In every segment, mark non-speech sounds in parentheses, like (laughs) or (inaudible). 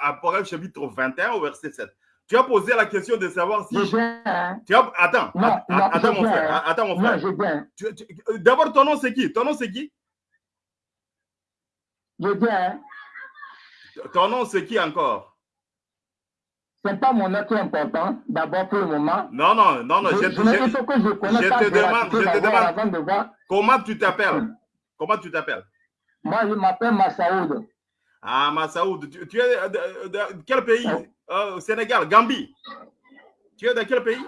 Apocalypse chapitre 21 au verset 7. Tu as posé la question de savoir si. Hein. Tu as... Attends, attends, mon frère. Hein. Attends, mon frère. D'abord, ton nom, c'est qui? Ton nom, c'est qui? Je viens. Ton nom, c'est qui encore? Ce n'est pas mon nom qui est important, d'abord pour le moment. Non, non, non, non. Je, je, je, je te demande, je te demande comment tu t'appelles? Comment tu t'appelles? Moi, je m'appelle Massaoud. Ah, Massaoud. Tu, es de, quel pays? Oh, Sénégal, Gambie. Tu es de quel pays?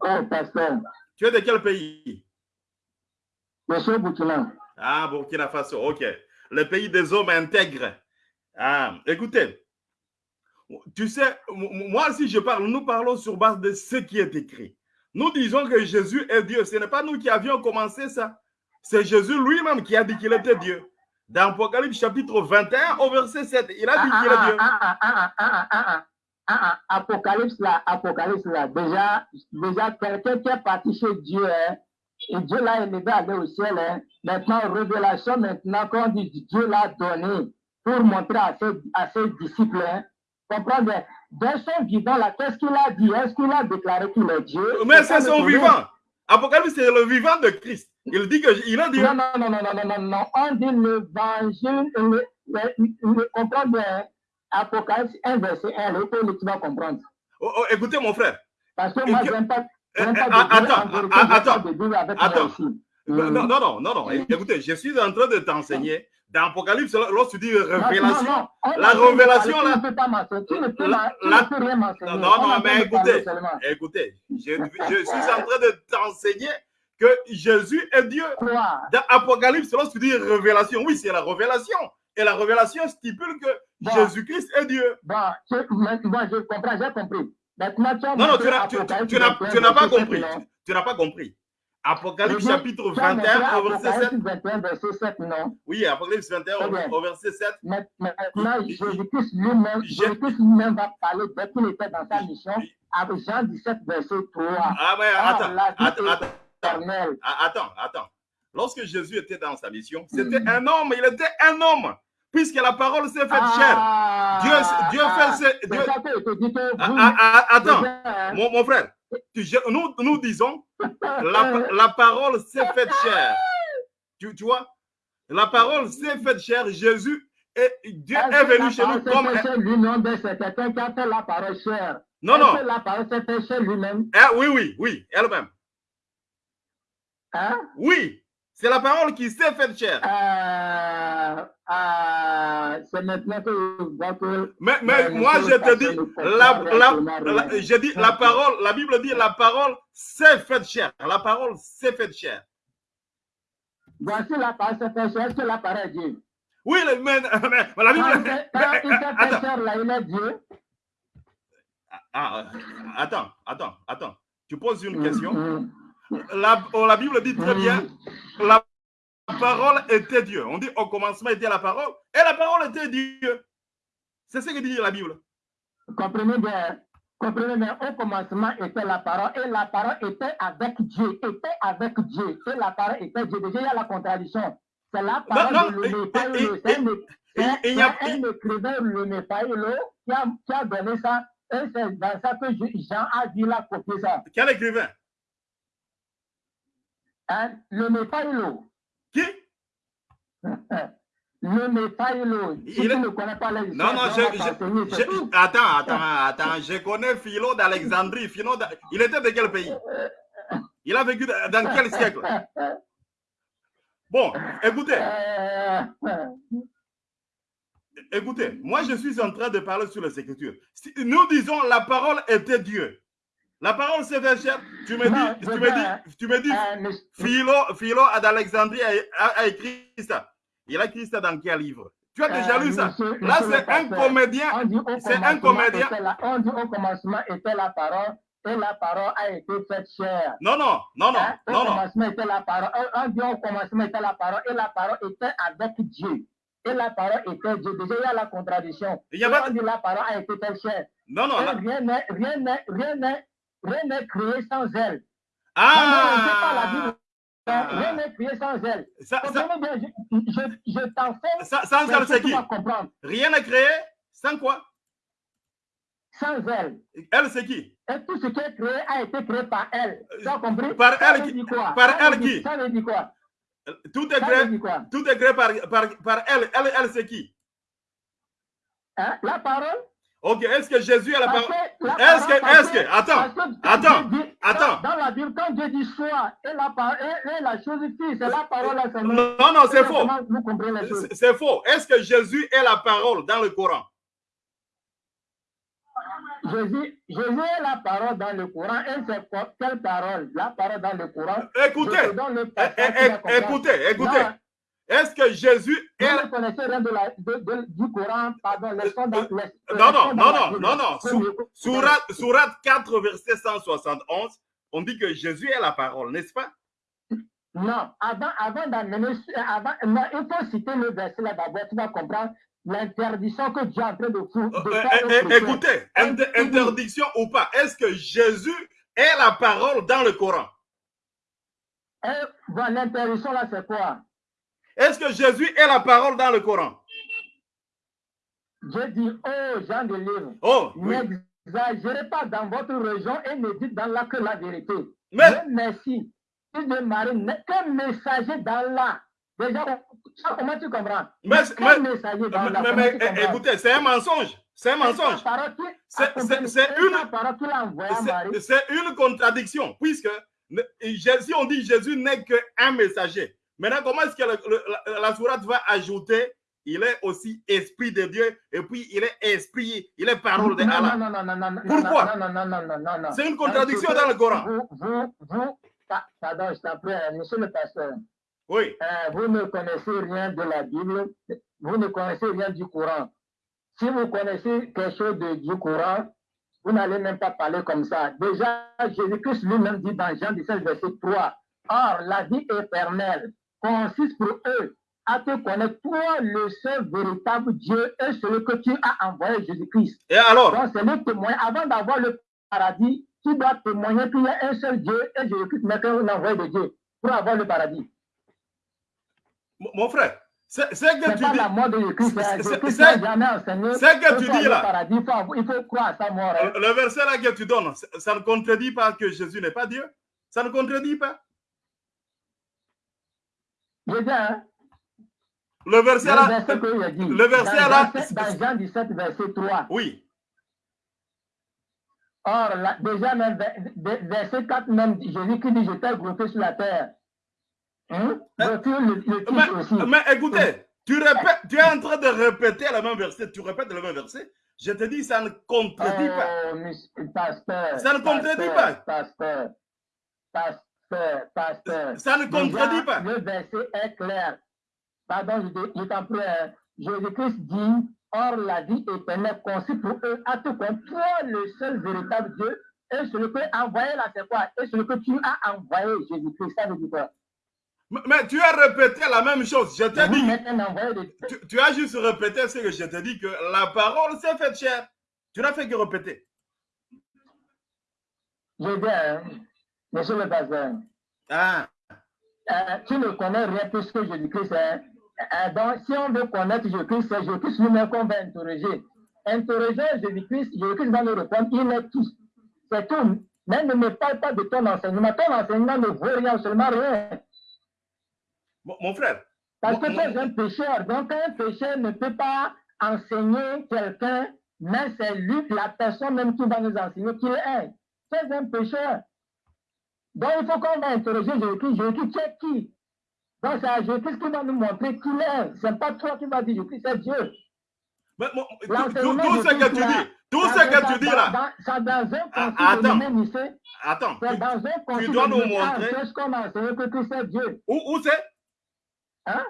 Oh, pasteur. Tu es de quel pays? Je suis Burkina. Ah, Burkina Faso, ok. Le pays des hommes intègres. Ah, écoutez, tu sais, moi, si je parle, nous parlons sur base de ce qui est écrit. Nous disons que Jésus est Dieu. Ce n'est pas nous qui avions commencé ça. C'est Jésus lui-même qui a dit qu'il était Dieu. Dans Apocalypse chapitre 21 au verset 7, il a dit qu'il est Dieu. Apocalypse là, Apocalypse là, déjà, déjà quelqu'un qui est parti chez Dieu, hein, et Dieu l'a élevé à aller au ciel. Hein. Maintenant, révélation, maintenant, quand dit Dieu l'a donné pour montrer à ses, à ses disciples, hein, comprendre, dans son vivant, là, qu'est-ce qu'il a dit Est-ce qu'il a déclaré qu'il est Dieu Mais c'est son vivant. Apocalypse, c'est le vivant de Christ. Il dit qu'il a dit. Non, non, non, non, non, non, non. On dit l'évangile, le, le, comprendre bien. Apocalypse 1, verset 1, le tu vas comprendre. Oh, oh, écoutez, mon frère. Parce que moi, je n'aime pas. Eh, eh, attends, attends, attends. Non, non, non, non, non. Écoutez, je suis en train de t'enseigner dans Apocalypse, lorsque tu dis révélation, la révélation, là. Non, non, mais écoutez, écoutez, je, je suis en train de t'enseigner que Jésus est Dieu. Dans Apocalypse, lorsque tu dis révélation, oui, c'est la révélation. Et la révélation stipule que Jésus-Christ est Dieu. Bon, je, je comprends, j'ai compris. non, non, tu n'as pas compris. Tu n'as pas compris. Apocalypse chapitre 21 au verset 7. 21, verset 7, non? Oui, Apocalypse 21 au verset 7. Maintenant, Jésus-Christ lui-même lui va parler dès qu'il était dans sa mission avec Jean 17, verset 3. Ah, mais attends, attends, attends, attends, attends. Lorsque Jésus était dans sa mission, c'était mm. un homme, il était un homme puisque la parole s'est faite ah, chair. Dieu, Dieu ah, fait... Dieu... Ah, ah, attends, mon, mon frère, nous, nous disons, la, la parole s'est faite chair. Tu, tu, vois, la parole s'est faite chair. Jésus et Dieu est, venu chez nous comme. Quelqu'un qui a fait la parole chair. Non, non. la parole s'est faite chair lui-même? Eh, oui, oui, oui, elle-même. Hein? Oui. C'est la parole qui s'est faite chair. Euh, euh, c'est maintenant que Mais, mais moi, je te dis, la, la, je dis, la parole, la Bible dit, la parole s'est faite chair. La parole s'est faite chair. Voici la parole s'est faite que la parole est Dieu? Oui, mais, (laughs) mais, mais la Bible... Quand, il s'est (laughs) fait chair, là, il est Dieu. Ah, attends, attends, attends. Tu poses une question. Mm, mm. La, oh, la, Bible dit très bien, la parole était Dieu. On dit au commencement était la parole et la parole était Dieu. C'est ce que dit la Bible. Comprenez bien. Comprenez bien, au commencement était la parole et la parole était avec Dieu, était avec Dieu et la parole était Dieu. Déjà, il y a la contradiction. C'est la parole non, non, de l'Épaïlo. C'est un écrivain, le qui a, qui a donné ça. Et c'est dans ça que Jean a dit la copier ça. Quel écrivain? Hein? Le. Qui? (laughs) Le Mépaïlo. Si Il tu ne connais pas les Non, non, je, je, attends, attends, attends. Je connais Philo d'Alexandrie. Philo Il était de quel pays? Il a vécu dans quel siècle? Bon, écoutez. Écoutez, moi je suis en train de parler sur les Écritures. Nous disons la parole était Dieu. La parole c'est fait Tu me dis, tu me dis, tu me dis, euh, Philo, Philo d'Alexandrie a, a, écrit ça. Il a écrit ça dans quel livre? Tu as déjà lu ça? Là, c'est un comédien. C'est un comédien. on dit au commencement était la parole et la parole a été faite chère. Non, non, non, non. Hein? Au non, commencement était la parole. On dit au commencement était la parole et la parole était avec Dieu. Et la parole était Dieu. Déjà, il y a la contradiction. Il y a pas... On dit la parole a été faite chère. Non, non. Rien n'est, rien n'est, rien n'est Rien n'est créé sans elle. Ah! Ah. Rien n'est créé sans elle. Ça, ça, bien, je, je, je t'enseigne. sans elle, c'est qui? Rien n'est créé sans quoi? Sans elle. Elle, c'est qui? Et tout ce qui est créé a été créé par elle. Tu as compris? Par ça elle qui quoi? Par ça elle qui? Ça veut dire quoi? Tout est créé, tout est créé par, par, par elle. Elle, elle c'est qui? Hein? La parole? Ok, est-ce que Jésus est la parole? Est-ce parole, que, est-ce que, attends, attends, attends. Dans, la Bible, quand Dieu dit soit et la, par- et, la chose fille, c'est la parole à main. non, non, c'est faux. C'est- faux. Est-ce que Jésus est la parole dans le Coran? Jésus, Jésus est la parole dans le Coran. Et c'est quelle parole? La parole dans le Coran. Écoutez, écoutez, écoutez. Est-ce que Jésus est Vous ne connaissez rien du Coran, pardon, Non, non, non, non, non, non. Sourate, Sourate 4, verset 171, on dit que Jésus est la parole, n'est-ce pas? Non, avant, avant d'amener, avant, non, il faut citer le verset là d'abord, tu vas comprendre l'interdiction que Dieu est en train de, de Euh, faire. euh, euh. Écoutez, inter- interdiction ou pas, est-ce que Jésus est la parole dans le Coran? L'interdiction là, c'est quoi? Est-ce que Jésus est la parole dans le Coran? Dieu dit, oh, Jean de livre, Oh, oui. n'exagérez pas dans votre région et ne dites dans là que la vérité. Mais, Dieu merci. Fils de Marie n'est qu'un messager d'Allah. Déjà, ça, comment tu comprends? Mais- mais- messager d'Allah. mais- tu comprends? écoutez, c'est un mensonge. C'est un mensonge. C'est une- une contradiction, puisque si on dit Jésus n'est qu'un messager, maintenant, comment est-ce que le- le- la, sourate va ajouter? Il est aussi esprit de Dieu et puis il est esprit, il est parole de Allah. non, non, non, non, non, Pourquoi? non, non, non, non, non, non. C'est une contradiction dans le Coran. Vous, vous, vous, pa- pardon, je euh, monsieur le pasteur, Oui. euh, vous ne connaissez rien de la Bible, vous ne connaissez rien du Coran. Si vous connaissez quelque chose de- du Coran, vous n'allez même pas parler comme ça. Déjà, Jésus-Christ lui-même dit dans Jean 17, verset 3, Or, la vie éternelle consiste pour eux à te connaître, toi, le seul véritable Dieu, et celui que tu as envoyé, Jésus-Christ. Et alors, Donc, c'est le témoin. Avant d'avoir le paradis, tu dois témoigner qu'il y a un seul Dieu et Jésus-Christ n'est qu'un envoyé de Dieu pour avoir le paradis. mon mon frère, c'est que tu dis. la mort de Jésus-Christ. c'est- hein. jamais enseigné. c'est que tu dis là. paradis. Il faut, il faut croire à sa mort. hein. Le verset là que tu donnes, ça ne contredit pas que Jésus n'est pas Dieu Ça ne contredit pas Je dis, hein, Le verset le là. verset que le verset dans, là- Dans Jean 17, verset 3. Oui. Or, là, déjà, même, ver- ver- verset 4, même, Jésus qui dit, je t'ai glorifié sur la terre. Hein? Le, le Mais, aussi. mais écoutez, tu, répètes, tu es en train de répéter le même verset, tu répètes le même verset. Je te dis, ça ne contredit pas. Oh, monsieur- pasteur. Ça ne contredit pasteur, pas. Pasteur. Pasteur. Pasteur. Ça ne contredit pas. Le verset est clair. Pardon, je, je t'en prie. hein. Jésus-Christ dit Or, la vie éternelle consiste pour eux à te connaître, toi, le seul véritable Dieu, et celui que tu as envoyé là, c'est quoi? Et celui que tu as envoyé, Jésus-Christ, ça veut dire quoi? Mais, tu as répété la même chose. Je t'ai dit, tu, tu as juste répété ce que je t'ai dit, que la parole s'est faite chère. Tu n'as fait que répéter. Je dis, hein, monsieur le pasteur, Ah, Euh, tu ne connais rien plus que Jésus-Christ. hein. Euh, donc, si on veut connaître Jésus-Christ, c'est Jésus-Christ lui-même qu'on va interroger. Interrogeons Jésus-Christ, Jésus-Christ va nous répondre, il est tout. C'est tout. Mais ne me parle pas de ton enseignement. Ton enseignement ne vaut rien, seulement rien. mon, mon frère. Parce que tu es un pécheur. Donc, un pécheur ne peut pas enseigner quelqu'un, mais c'est lui, la personne même qui va nous enseigner qui est. Tu es un pécheur. Donc, il faut qu'on va interroger Jésus-Christ. Jésus-Christ, tu es qui? Donc, c'est Jésus-Christ qui va nous montrer qui est. Ce n'est pas toi qui vas dire Jésus-Christ, c'est Dieu. mais tout, ce que tu dis, tout ce que tu dis là, dans- C'est dans un Ah, attends. Attends, c'est tu- dans un concile dois nous montrer- en ce qu'on a enseigné que Christ est Dieu. où, où c'est? Hein?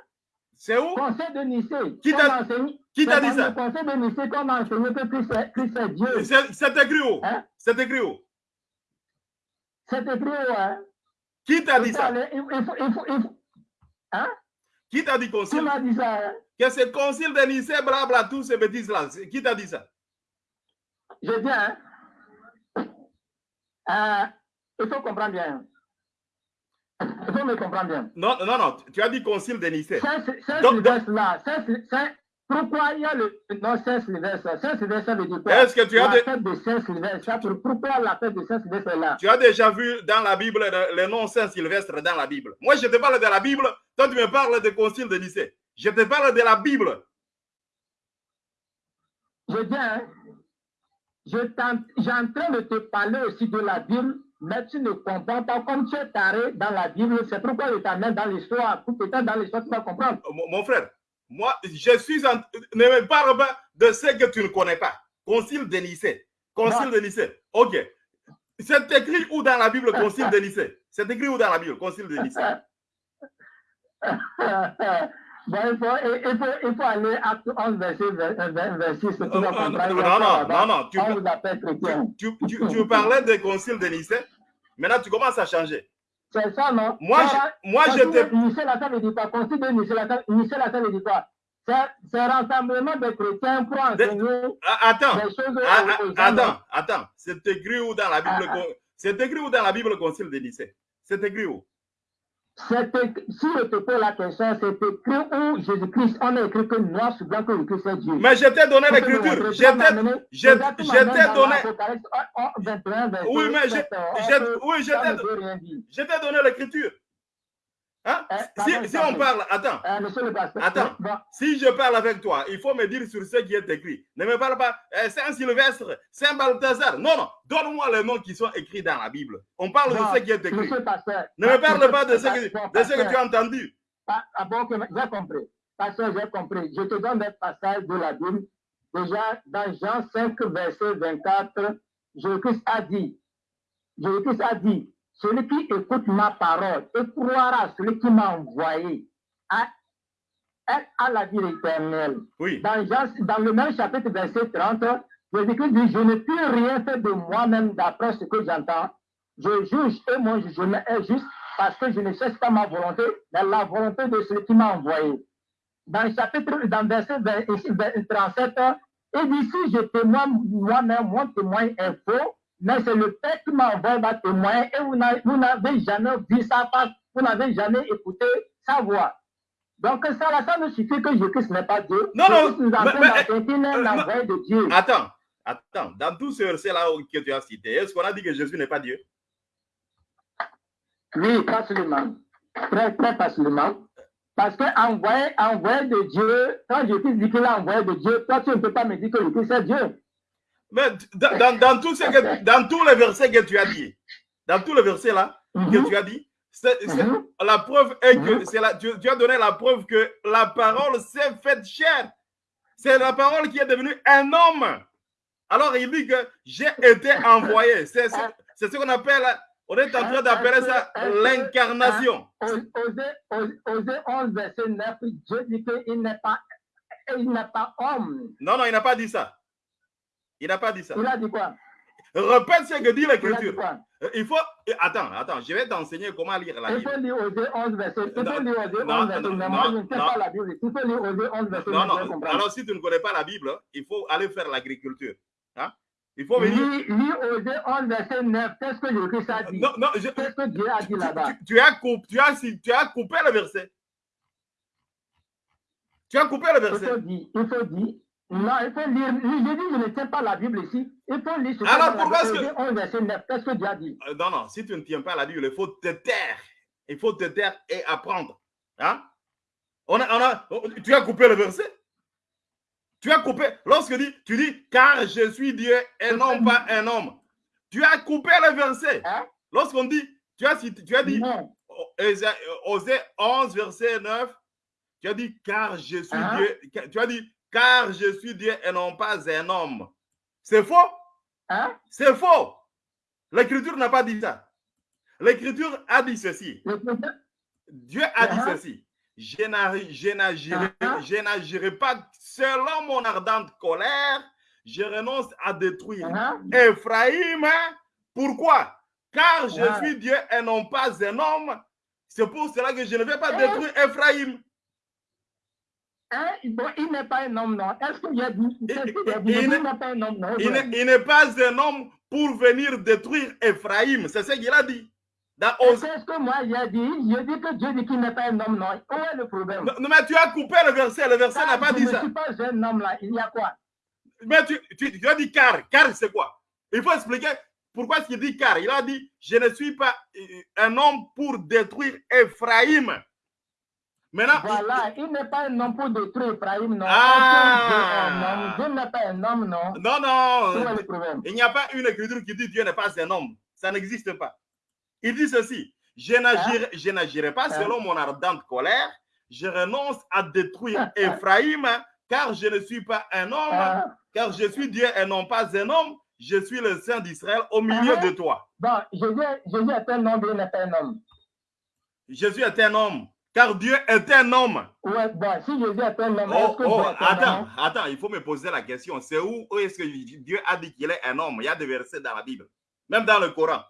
C'est où? Conseil de Nicée. Qui t'a- a enseigné- qui t'a c'est dit ça? le conseil de Nicée a enseigné que Christ est, Christ est Dieu. C'est c'est écrit où? Hein? C'est écrit où? Écrit où, hein? Qui t'a dit ça aller- il faut- il faut- il faut- il faut- Hein? Qui t'a dit Qui concile m'a dit ça? hein? Que c'est concile de Nicée, blabla, tous ces bêtises-là. Qui t'a dit ça Je dis, hein? Euh, il faut comprendre bien. Il faut me comprendre bien. Non, non, non, tu as dit concile de Nicée. Pourquoi il y a le. Non, Saint-Sylvestre. Saint-Sylvestre veut dire quoi Est-ce que tu as. La fête de Saint-Sylvestre. Pourquoi la fête de Saint-Sylvestre là Tu as déjà vu dans la Bible le nom Saint-Sylvestre dans la Bible. Moi, je te parle de la Bible. Toi, tu me parles de concile de Nicée. Je te parle de la Bible. Je dis, hein, j'ai en train de te parler aussi de la Bible, mais tu ne comprends pas. Comme tu es taré dans la Bible, c'est pourquoi je t'amène dans l'histoire. Pour peut-être dans l'histoire, tu vas comprendre. Mon frère, moi, je suis en... Ne me parle pas de ce que tu ne connais pas. Concile de Nicée. Concile de Nicée. OK. C'est écrit où dans la Bible, Concile de Nicée? C'est écrit où dans la Bible, Concile de Nicée? (laughs) Bon, il, faut, il, faut, il faut aller à 11, verset, verset 6. Tu non, non, non, non, non. Tu, tu, tu, tu, parlais des conciles de Nicée. Maintenant, tu commences à changer. C'est ça, non? Moi, je, moi j'étais. Nicée, la salle ne dit pas. Concile de Nicée, la salle ne dit pas. C'est un rassemblement de chrétiens pour enseigner ah, attends, des choses ah, ah, Attends, attends. C'est écrit où dans la Bible C'est écrit où dans la Bible concile de Nicée C'est écrit où? Si je te pose la question, c'est écrit où Jésus-Christ, on a écrit que noir sur blanc que le Christ est Dieu. Mais je t'ai donné l'écriture. Je t'ai donné. Oui, mais je t'ai donné l'écriture. Hein? Eh, si, on parle, attends, eh, attends, si je parle avec toi, il faut me dire sur ce qui est écrit. Ne me parle pas eh, Saint-Sylvestre, Saint-Balthazar. Non, non, donne-moi les noms qui sont écrits dans la Bible. On parle de ce qui est écrit. ne me parle pas de ce, que, de ce que tu as entendu. Ah, ah bon, j'ai compris. Pasteur, j'ai compris. Je te donne des passages de la Bible. Déjà, dans Jean 5, verset 24, Jésus-Christ a dit, Jésus-Christ a dit, celui qui écoute ma parole et croira celui qui m'a envoyé à, à la vie éternelle. Oui. Dans, dans, le même chapitre, verset 30, Jésus-Christ dit, je ne peux rien faire de moi-même d'après ce que j'entends. Je juge et mon jugement est juste parce que je ne cherche pas ma volonté, mais la volonté de celui qui m'a envoyé. Dans le chapitre, dans verset 37, il dit, si je témoigne moi-même, mon témoin est faux, mais c'est le Père qui m'a envoyé ma témoin et vous n'avez jamais vu sa face, vous n'avez jamais écouté sa voix. Donc ça, là, ça ne suffit que Jésus-Christ n'est pas Dieu. Non, non, nous mais, euh, de Dieu. Attends, attends, dans tous ces versets-là que tu as cités, est-ce qu'on a dit que Jésus n'est pas Dieu? Oui, facilement. Très, très facilement. Parce que envoyé, envoyé de Dieu, quand Jésus dit qu'il a envoyé de Dieu, toi, tu ne peux pas me dire que Jésus c'est Dieu. Mais dans, dans, tout ce que, dans tous les versets que tu as dit, dans tous les versets là que mhm. tu as dit, mhm. la preuve est que mhm. c'est la, tu, as donné la preuve que la parole s'est faite chair. C'est la parole qui est devenue un homme. Alors il dit que j'ai été envoyé. C'est ce qu'on appelle, on est en train d'appeler ça l'incarnation. Osée 11, verset 9, Dieu dit qu'il n'est pas, pas homme. Non, non, il n'a pas dit ça. Il n'a pas dit ça. Il a dit quoi? Répète ce que dit l'écriture. Euh, il faut. Attends, attends, je vais t'enseigner comment lire la Bible. Il faut lire Osée 11 verset. Il faut lire Osée 11 verset. Mais moi, je ne sais pas la Bible. Il faut lire Osée 11 verset. Non, non. Alors, si tu ne connais pas la Bible, il faut aller faire l'agriculture. Hein? Il faut venir. Lis Osée 11 verset 9. Qu'est-ce que Jésus a dit? Non, non. Qu'est-ce que Dieu a dit là-bas? tu, tu, as coupé, tu, as, tu as coupé le verset. Tu as coupé le verset. Il faut dire. Il faut dire non, il faut lire. Je dis, je ne tiens pas la Bible ici. Il faut lire ce Alors, pourquoi est-ce que. Qu'est-ce que Dieu a dit? Euh, Non, non, si tu ne tiens pas la Bible, il faut te taire. Il faut te taire et apprendre. Hein? On a, on a, tu as coupé le verset? Tu as coupé. Lorsque tu dis, tu dis, car je suis Dieu et non pas un homme. Tu as coupé le verset. Hein? Lorsqu'on dit, tu as, tu as dit, Osée 11, verset 9, tu as dit, car je suis hein? Dieu. Tu as dit, car je suis Dieu et non pas un homme. C'est faux. Hein? C'est faux. L'écriture n'a pas dit ça. L'écriture a dit ceci. Dieu a dit uh-huh. ceci. Uh-huh. Je n'agirai pas selon mon ardente colère. Je renonce à détruire uh-huh. Ephraim. Pourquoi? Car je suis Dieu et non pas un homme. C'est pour cela que je ne vais pas détruire Ephraim. Hein? il n'est pas un homme, non. Est-ce qu'il a dit, il, n'est pas un homme, Il n'est pas un homme pour venir détruire Ephraim. C'est ce qu'il a dit Qu'est-ce que moi j'ai dit J'ai dit que Dieu dit qu'il n'est pas un homme, non. Où est le problème? Non, mais tu as coupé le verset. Le verset n'a pas dit ça. Je ne suis pas un homme là. Il y a quoi? Mais tu, tu, tu as dit car. Car, c'est quoi? Il faut expliquer pourquoi est-ce qu'il dit car. Il a dit Je ne suis pas un homme pour détruire Ephraïm. Maintenant, voilà, il, n'est pas un homme pour détruire Ephraïm, non. Ah. Dieu n'est pas un homme, non. Non, non. Il n'y a pas une écriture qui dit Dieu n'est pas un homme. Ça n'existe pas. Il dit ceci Je n'agirai hein? pas hein? selon mon ardente colère. Je renonce à détruire (laughs) Ephraïm, car je ne suis pas un homme, hein? car je suis Dieu et non pas un homme. Je suis le Saint d'Israël au milieu de toi. Bon, Jésus, Jésus est un homme, Dieu n'est pas un homme. Jésus est un homme. Car Dieu est un homme. Oui, bon, si Jésus est un homme, oh, oh, attends, attends, il faut me poser la question. C'est où, où est-ce que Dieu a dit qu'il est un homme? Il y a des versets dans la Bible, même dans le Coran.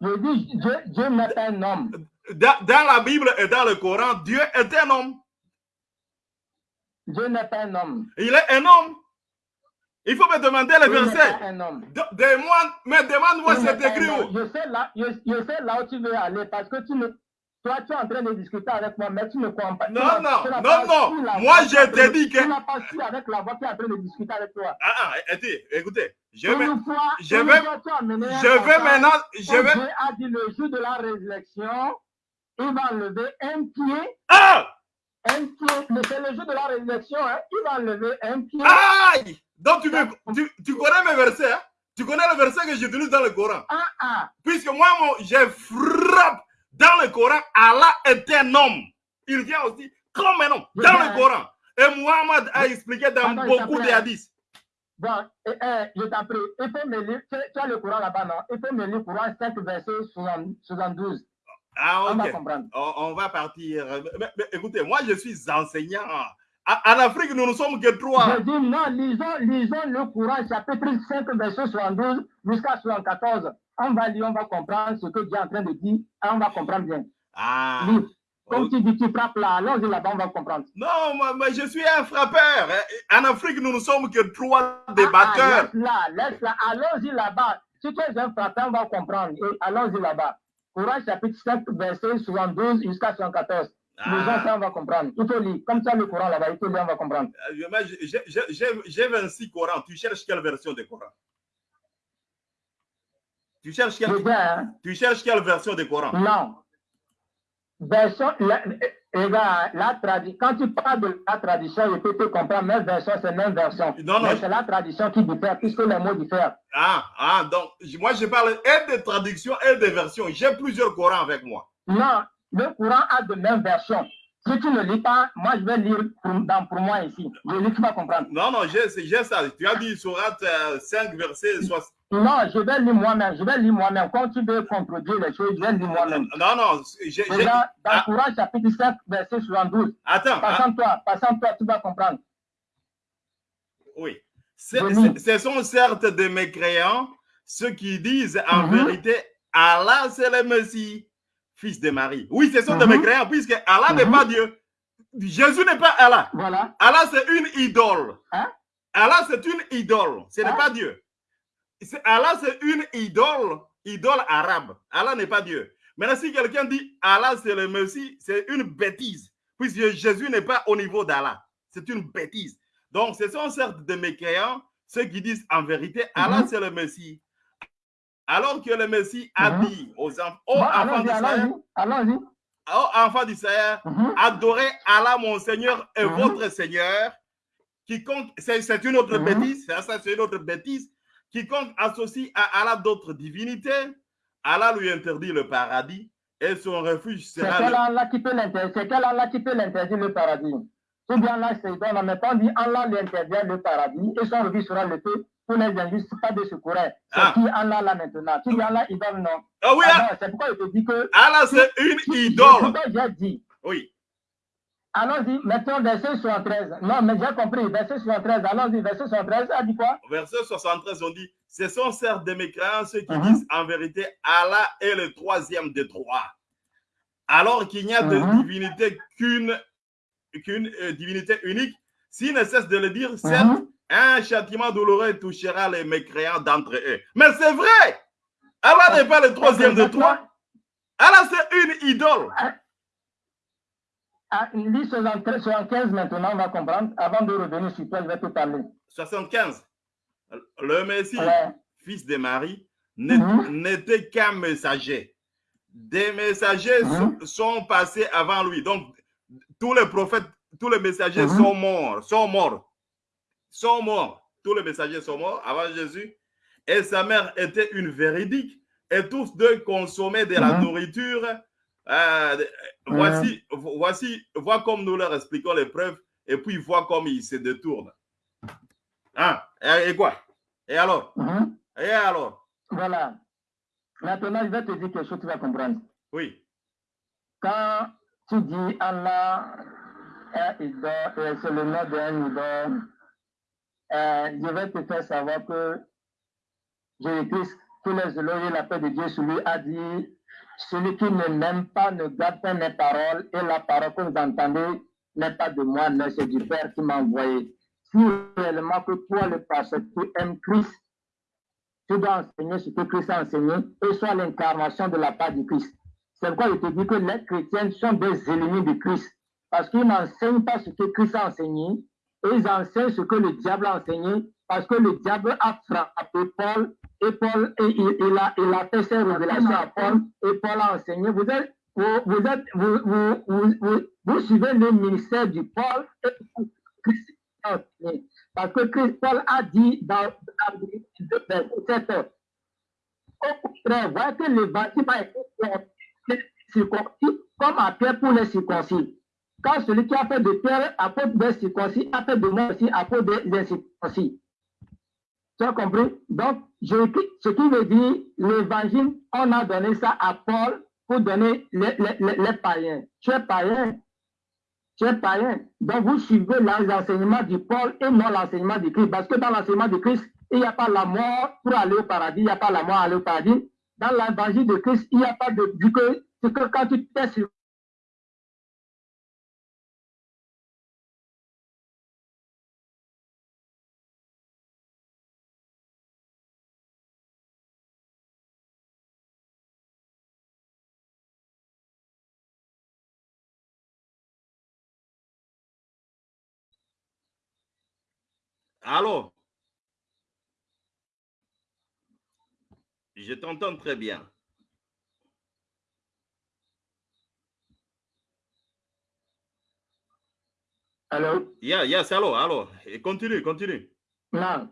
Je dis, Dieu, pas un homme. Dans, dans, la Bible et dans le Coran, Dieu est un homme. Dieu n'est pas un homme. Il est un homme. Il faut me demander les versets. Demande, mais demande-moi c'est écrit où? Je sais, là, je, je sais là où tu veux aller parce que tu ne toi, tu es en train de discuter avec moi, mais tu ne comprends pas. Non, non, non, non. Moi, je te dis que. Tu n'as pas su avec la voix qui est en train de discuter avec toi. Ah, ah, écoutez, je vais. Je vais. Je vais maintenant. Je vais. Dieu a dit le jour de la résurrection, il va enlever un pied. Ah! Un pied. Mais c'est le jour de la résurrection, hein. Il va enlever un pied. Aïe! Donc, tu, veux, tu, tu connais mes versets, hein? Tu connais le verset que j'utilise dans le Coran. Ah, ah. Puisque moi, moi je frappe dans le Coran, Allah est un homme. Il vient aussi comme un homme dans le Coran. Et Muhammad a expliqué dans beaucoup de hadiths. Bon, je t'en prie, il faut me lire, tu, as le Coran là-bas, non? Il faut me lire le Coran 5, verset 72. Ah, ok. On va comprendre. On, va partir. Mais, écoutez, moi, je suis enseignant. En Afrique, nous ne sommes que trois. Je dis non, lisons, lisons le Coran, chapitre 5, verset 72 jusqu'à 74 on va lire, on va comprendre ce que Dieu est en train de dire, et on va comprendre bien. Ah. Comme tu dis, tu frappes là, allons-y là-bas, on va comprendre. Non, moi, je suis un frappeur. En Afrique, nous ne sommes que trois ah, débatteurs. Ah, laisse là, laisse là, allons-y là-bas. Si tu es un frappeur, on va comprendre. Et allons-y là-bas. Courant chapitre 5, verset 72 jusqu'à 74. Ah. Les gens, ça, on va comprendre. Il faut lire. Comme ça, le Coran là-bas, il faut lire, on va comprendre. Euh, j'ai 26 Corans. Tu cherches quelle version de Coran? Tu cherches quelle, hein. tu cherches quelle version du Coran? Non. Version, la, la tradition, quand tu parles de la tradition, je peux te comprendre, mais version, c'est même version. Non, non. C'est la tradition qui diffère, puisque les mots diffèrent. Ah, ah, donc, moi, je parle et de traduction et de version. J'ai plusieurs Corans avec moi. Non, le Coran a de mêmes versions. Si tu ne lis pas, moi je vais lire pour, dans, pour moi ici. Je lis, tu vas comprendre. Non, non, j'ai ça. Tu as dit Surat 5, verset 60. Non, je vais lire moi-même. Je vais lire moi-même. Quand tu veux contredire les choses, je vais lire moi-même. Non, non. J'ai, dans, dans ah. Courant chapitre 7, verset 72. Attends. Passant-toi, passant-toi, tu vas comprendre. Oui. ce sont certes des mécréants, ceux qui disent en mhm. vérité, Allah c'est le Messie fils de Marie. Oui, ce sont des mhm. mécréants, puisque Allah n'est mhm. pas Dieu. Jésus n'est pas Allah. Voilà. Allah, c'est une idole. Hein? Allah, c'est une idole. Ce n'est hein? pas Dieu. Allah, c'est une idole, idole arabe. Allah n'est pas Dieu. Maintenant, si quelqu'un dit Allah, c'est le Messie, c'est une bêtise, puisque Jésus n'est pas au niveau d'Allah. C'est une bêtise. Donc, ce sont certes des mécréants, ceux qui disent en vérité, Allah, mhm. c'est le Messie. Alors que le Messie a dit aux, enfants aux enfants d'Israël, adorez Allah mon Seigneur et mhm. votre Seigneur. Quiconque, c'est une autre mhm. bêtise, c'est une autre bêtise. Quiconque associe à Allah d'autres divinités, Allah lui interdit le paradis et son refuge sera. C'est quel Allah qui peut l'interdire le paradis Ou bien Allah, c'est dans mais on dit Allah lui interdit le paradis et son refuge sera le feu pour les injustes, pas de secours. C'est ah. qui Allah là maintenant Tu dis Allah idole, non Ah oui, ah, c'est pourquoi il te dit que. Allah, c'est une idole. J'ai dit. Oui. Allons-y, mettons verset 73. Non, mais j'ai compris, verset 73. Allons-y, verset 73, a dit quoi? Verset 73, on dit Ce sont certes des mécréants ceux qui uh-huh. disent en vérité Allah est le troisième des trois. Alors qu'il n'y a de uh-huh. divinité qu'une qu'une euh, divinité unique, s'il ne cesse de le dire, certes, uh-huh un châtiment douloureux touchera les mécréants d'entre eux. Mais c'est vrai. Allah n'est pas le troisième de toi. Alors, c'est une idole. Ah, lis 75 maintenant, on va comprendre. Avant de revenir sur toi, je vais te parler. 75. Le Messie, fils de Marie, mhm. n'était qu'un messager. Des messagers mhm. sont, passés avant lui. Donc, tous les prophètes, tous les messagers mhm. sont morts, sont morts, sont morts. Tous les messagers sont morts avant Jésus. Et sa mère était une véridique. Et tous deux consommaient de la nourriture euh, voici, voici, vois comme nous leur expliquons les preuves et puis vois comme ils se détournent. Hein? Et, quoi? Et alors? Mhm. Et alors? Voilà. Maintenant, je vais te dire quelque chose, tu vas comprendre. Oui. Quand tu dis Allah est et c'est le nom d'un idole, euh, je vais te faire savoir que Jésus-Christ, tous les éloges la paix de Dieu sur lui, a dit celui qui ne m'aime pas ne garde pas mes paroles et la parole que vous entendez n'est pas de moi, mais c'est du Père qui m'a envoyé. Si réellement que toi, le pasteur, tu aimes Christ, tu dois enseigner ce que Christ a enseigné et soit l'incarnation de la part du Christ. C'est pourquoi je te dis que les chrétiens sont des ennemis de Christ parce qu'ils n'enseignent pas ce que Christ a enseigné et ils enseignent ce que le diable a enseigné parce que le diable a frappé Paul et Paul, et, il, a, il a fait ses révélations à Paul, et Paul a enseigné. Vous êtes, vous, êtes, vous, vous, vous, suivez le ministère du Paul et Christ Parce que Christ, Paul a dit dans cette au contraire, voyez que l'évangile a été circoncis comme à Pierre pour les circoncis. Quand celui qui a fait de Pierre apôtre des circoncis a fait de moi aussi apôtre des circoncis. Tu as compris? Donc, je, ce qui veut dire, l'évangile, on a donné ça à Paul pour donner les, païens. Tu es païen. Tu es païen. Donc, vous suivez l'enseignement du Paul et non l'enseignement du Christ. Parce que dans l'enseignement du Christ, il n'y a pas la mort pour aller au paradis. Il n'y a pas la mort pour aller au paradis. Dans l'évangile de Christ, il n'y a pas de... Du que, que quand tu t'es sur Allô? Je t'entends très bien. Allô? Yeah, yes, allô, allô. Et continue, continue. Non.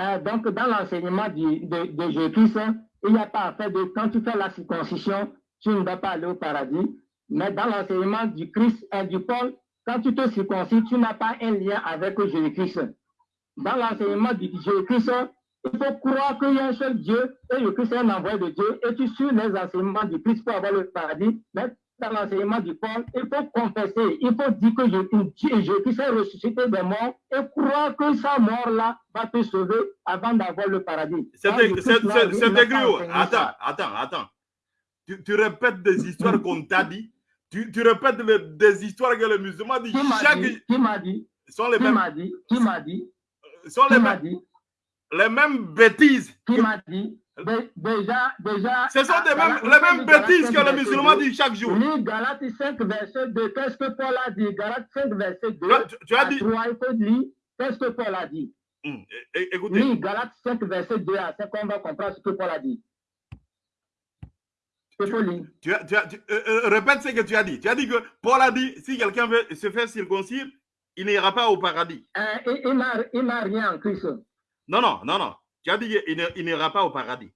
Euh, donc, dans l'enseignement de, de Jésus-Christ, il n'y a pas à faire de quand tu fais la circoncision, tu ne vas pas aller au paradis. Mais dans l'enseignement du Christ et du Paul, quand tu te circoncis, tu n'as pas un lien avec Jésus-Christ dans l'enseignement du Jésus-Christ, il faut croire qu'il y a un seul Dieu et Jésus-Christ est un envoyé de Dieu et tu suis les enseignements du Christ pour avoir le paradis. Mais dans l'enseignement du Paul, il faut confesser, il faut dire que Jésus-Christ est ressuscité des morts et croire que sa mort-là va te sauver avant d'avoir le paradis. C'est écrit Attends, attends, attends. Tu, tu, répètes des histoires qu'on t'a dit. Tu, tu répètes des histoires que le musulman dit. Qui Qui m'a dit? Qui m'a dit? Qui m'a dit? Sont les, mêmes, les mêmes bêtises. Qui m'a dit? Déjà, déjà. Ce sont des mêmes, les mêmes bêtises que le musulman dit chaque jour. Oui, Galate 5, verset 2. Qu'est-ce que Paul a dit? Galate 5, verset 2. Tu, as dit. 3, il faut dire. Qu'est-ce que Paul a dit? Hum, Écoutez. Oui, Galate 5, verset 2 à 5, on va comprendre ce que Paul a dit. Tu, as, tu, as, euh, euh, répète ce que tu as dit. Tu as dit que Paul a dit si quelqu'un veut se faire circoncire, il n'ira pas au paradis. Euh, il n'a rien en Christ. Non, non, non, non. Tu as dit qu'il n'ira pas au paradis.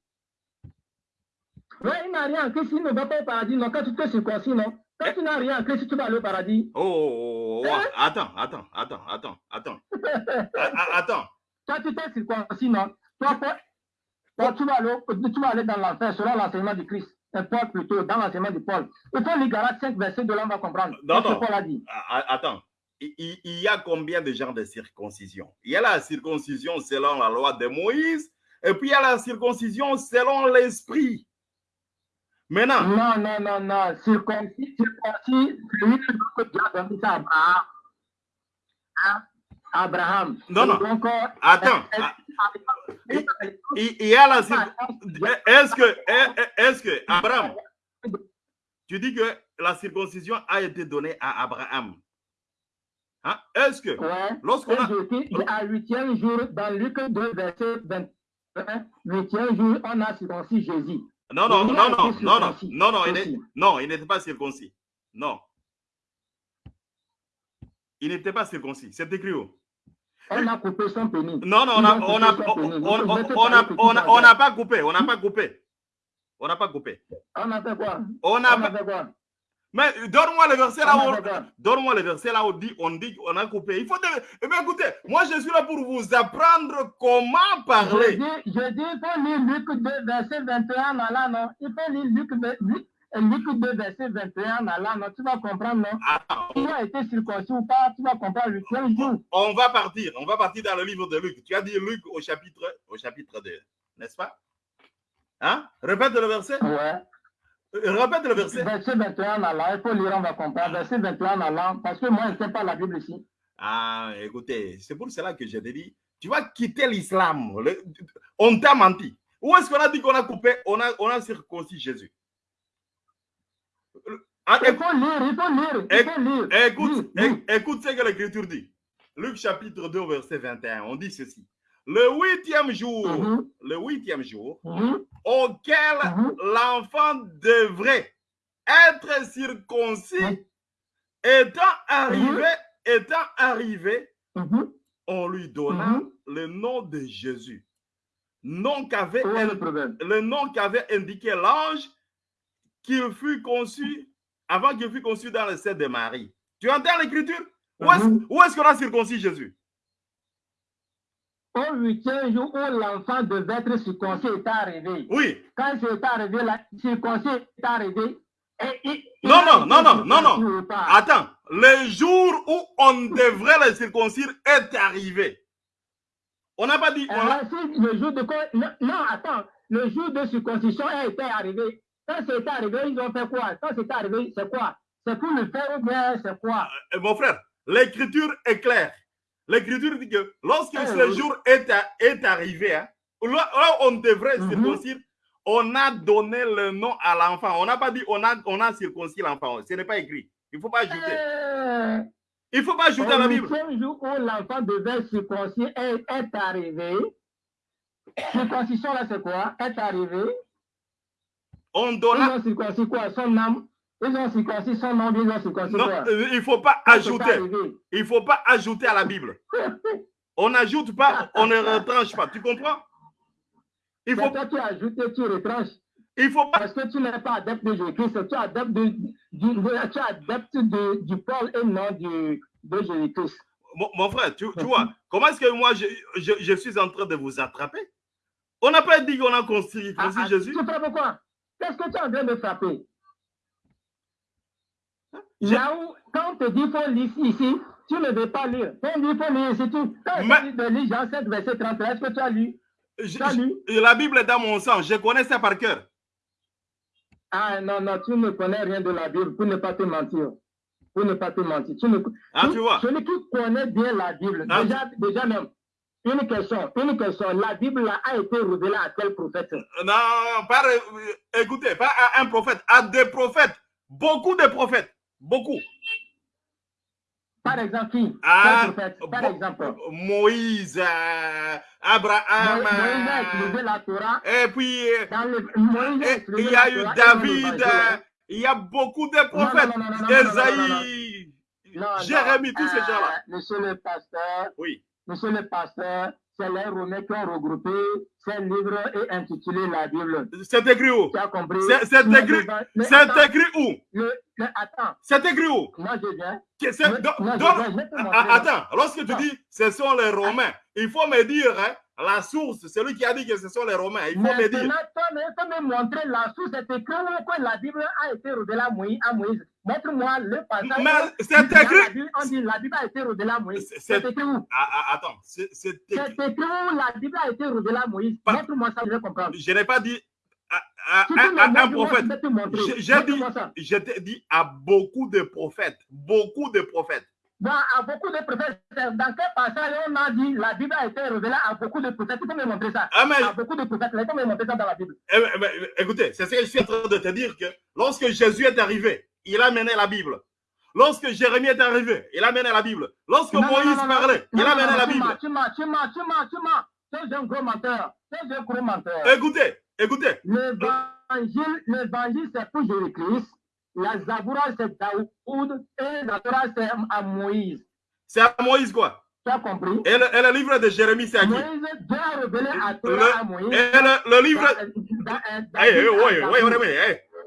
Oui, il n'a rien en Christ, il ne va pas au paradis. Non, quand tu te circoncis, non. Quand tu n'as rien en Christ, tu vas aller au paradis. Oh, oh, oh, oh. Hein? attends, attends, attends, attends, attends. (laughs) attends. Quand tu t'es circoncis, non. Toi, toi, tu, vas aller, tu vas aller dans l'enfer selon l'enseignement du Christ. Paul plutôt, dans l'enseignement de Paul. Il faut lire Galates 5, verset de là, on va comprendre. Non, non. Paul a dit? Attends il, y a combien de genres de circoncision? Il y a la circoncision selon la loi de Moïse, et puis il y a la circoncision selon l'esprit. Maintenant. Non, non, non, non. Circoncis, circoncis, celui que Dieu a donné à Abraham. Hein? Abraham. Non, non. Donc, Attends. Il, y a la circoncision. Est-ce que, est-ce que Abraham, tu dis que la circoncision a été donnée à Abraham. Hein? Est-ce que Ouais. lorsqu'on a... À huitième jour, dans Luc 2, verset 21, huitième jour, on a circoncis Jésus. Non, non, non, non, non, non, non, non, il non, il n'était pas circoncis. Non. Il n'était pas circoncis. C'est écrit où? On a coupé son pénis. Non, non, on n'a on a- on- on- pas coupé, on n'a pas coupé. On n'a pas coupé. On a fait quoi? On On a fait quoi? Mais donne-moi le verset là On a où... Donne-moi le verset là où dit, on dit qu'on a coupé. Il faut... de- Eh bien, écoutez, moi je suis là pour vous apprendre comment Je parler. dis, je dis, il faut lire Luc 2, verset 21 en là, non Il faut lire Luc, Luc, Luc 2, verset 21 en là, non Tu vas comprendre, non? Tu as été circoncis ou pas, tu vas comprendre le huitième jour. on va partir. On va partir dans le livre de Luc. Tu as dit Luc au chapitre, au chapitre 2, n'est-ce pas? Hein? Répète le verset. Ouais. Euh, Répète le verset. Verset 21 en là, il faut lire, on va comprendre. Verset 21 en là, parce que moi, je ne sais pas la Bible ici. Ah, écoutez, c'est pour cela que je te dis, tu vas quitter l'islam. On t'a menti. Où est-ce qu'on a dit qu'on a coupé, on a, on a circoncis Jésus? Ah, Il écoute, faut lire, il faut lire, il faut lire. écoute, Lire, lire. écoute ce que l'Écriture dit. Luc chapitre 2, verset 21, on dit ceci. Le huitième jour, Mhm, le huitième jour, mhm, auquel mhm. l'enfant devrait être circoncis, étant arrivé, étant arrivé, on lui donna le nom de Jésus. Nom qu'avait le nom qu'avait indiqué l'ange qu'il fut conçu avant qu'il fût conçu dans le sein de Marie. Tu entends l'écriture? Où est-ce où est-ce qu'on a circoncis Jésus? Au huitième jour où l'enfant devait être circoncis est arrivé. Oui. Quand c'est arrivé, la circoncis est arrivé. Et, Non, non, non, non, non, non. Attends, le jour où on devrait le circoncire est arrivé. On n'a pas dit. on a- le jour de non, non, attends. Le jour de circoncision été arrivé. Quand c'est arrivé, ils ont fait quoi? Quand c'est arrivé, c'est quoi? C'est pour le faire ou bien c'est quoi? Euh, Mon frère, l'écriture est claire. L'écriture dit que lorsque Eh ce oui. jour est, à- est arrivé, hein, là, on devrait Mhm. circoncire, on a donné le nom à l'enfant. On n'a pas dit on a, on a circoncis l'enfant. Ce n'est pas écrit. Il ne faut pas ajouter. Euh, Il ne faut pas ajouter à la Bible. huitième jour où l'enfant devait circoncire est, est arrivé. Circoncision là, c'est quoi? Est arrivé. On donna. ont circoncis quoi? Son âme. Ils ont circoncis son nom, ils ont circoncis Non, quoi euh, il ne faut pas ajouter. Il ne faut pas ajouter à la Bible. (laughs) On n'ajoute pas, on ne retranche pas. Tu comprends? Il faut, toi qui ajoutes et tu retranches. il faut pas. Parce que tu n'es pas adepte de Jésus-Christ, tu es adepte, de, du, tu es adepte de- du Paul et non du, de Jésus-Christ. Mon, mon frère, tu, tu vois, comment est-ce que moi je, je, je suis en train de vous attraper? On n'a pas dit qu'on a construit Ah, ah, Jésus. Tu frappes quoi? Qu'est-ce que tu es en train de frapper? Là où, quand on te dit qu'il faut lire ici, tu ne veux pas lire. Quand on dit faut lire ici, tu, quand de lire Jean 7, verset 33, est-ce que tu as lu? Je- as lu? je- la Bible est dans mon sang, je connais ça par cœur. Ah non, non, tu ne connais rien de la Bible pour ne pas te mentir. Pour ne pas te mentir. Tu ne, Ah, tu vois. Celui qui connaît bien la Bible, Ah, déjà, déjà même, une question, une question. La Bible a été révélée à quel prophète? Non, pas, euh, écoutez, pas à un prophète, à des prophètes. Beaucoup de prophètes. Beaucoup. Par exemple, qui? Ah, Par exemple. Moïse, euh, Abraham. Moïse euh, la Torah. et puis, euh, Dans le, Moïse a et- étudié il y a eu Torah David, euh, il y a beaucoup de prophètes. Esaïe, Jérémie, tous ces gens-là. Monsieur le pasteur, Oui. monsieur le pasteur, c'est les Romains qui ont regroupé ces livres et intitulé la Bible. C'est écrit où? Tu as compris? C'est- écrit- mais- mais C'est attends, écrit où? C'est écrit où? Moi je viens. Que donc- moi, je je Attends, lorsque tu Ah. dis ce sont les Romains, il faut me dire hein, la source, celui qui a dit que ce sont les Romains, il faut me dire. Maintenant, me montrer la source. C'est écrit que la Bible a été révélée à Moïse. À Moïse. Montre-moi le passage. Mais c'est écrit. On dit la Bible a été révélée à Moïse. C'est- C'est c'est- écrit où? Ah, ah, attends, c'est c'est C'est écrit. où la Bible a été révélée à Moïse? Montre-moi ça, je vais comprendre. Je n'ai pas dit à, un prophète. J'ai dit, je t'ai dit à beaucoup de prophètes, beaucoup de prophètes. Dans, à beaucoup de prophètes, dans quel passage on a dit la Bible a été révélée à beaucoup de prophètes Tu peux me montrer ça Ah, mais, À beaucoup de prophètes, tu peux me montrer ça dans la Bible. eh, mais, écoutez, c'est ce que je suis en train de te dire que lorsque Jésus est arrivé, il a mené la Bible. Lorsque Jérémie est arrivé, il a mené la Bible. Lorsque Non, Moïse non, non, non. parlait, il a mené la Bible. Tu mens, tu mens, tu mens, tu mens. C'est un gros menteur. C'est un gros menteur. Écoutez, écoutez. L'évangile, l'évangile, c'est pour Jésus-Christ. La Zaboura, c'est Daoud. Et la Torah, c'est à Moïse. C'est à Moïse quoi Tu as compris? Et le, et le livre de Jérémie, c'est à qui? Moïse doit révéler à le, Torah à Moïse. Et le, le livre...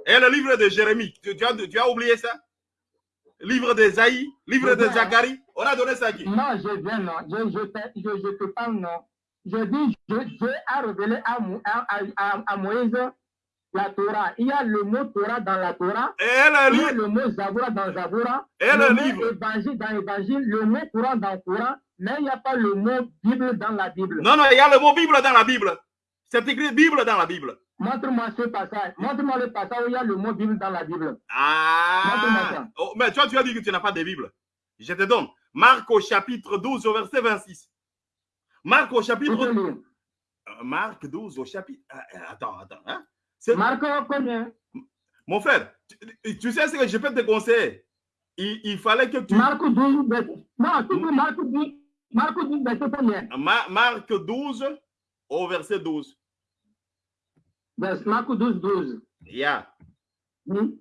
Et le livre de Jérémie, tu, tu as, tu as oublié ça? Livre d'Esaïe, livre de. Zacharie, on a donné ça à qui? Non, je viens, non. Je je te- je, je te parle, non. Je dis, je, Dieu a révélé à, à, à, à- à Moïse la Torah. Il y a le mot Torah dans la Torah. Et le Il y a le mot Zaboura dans Zaboura. Et le mot livre. Évangile dans Évangile. Le mot Coran dans Coran. Mais il n'y a pas le mot Bible dans la Bible. Non, non, il y a le mot Bible dans la Bible. C'est écrit Bible dans la Bible. Montre-moi ce passage. Montre-moi le passage où il y a le mot Bible dans la Bible. Ah ça. oh, Mais toi, tu as dit que tu n'as pas de Bible. Je te donne. Marc au chapitre 12 au verset 26. Marc au chapitre... Euh, Marc 12 au chapitre... Ah, Attends, attends. Hein? C'est- Marc combien Mon frère, tu, tu sais ce que je peux te conseiller? Il, il fallait que tu... Marc 12, verset. Non, tu dis Marc 12. Marc 12, verset combien Ma- Marc 12 au verset 12. Vers- Marc 12, 12. Yeah. Oui.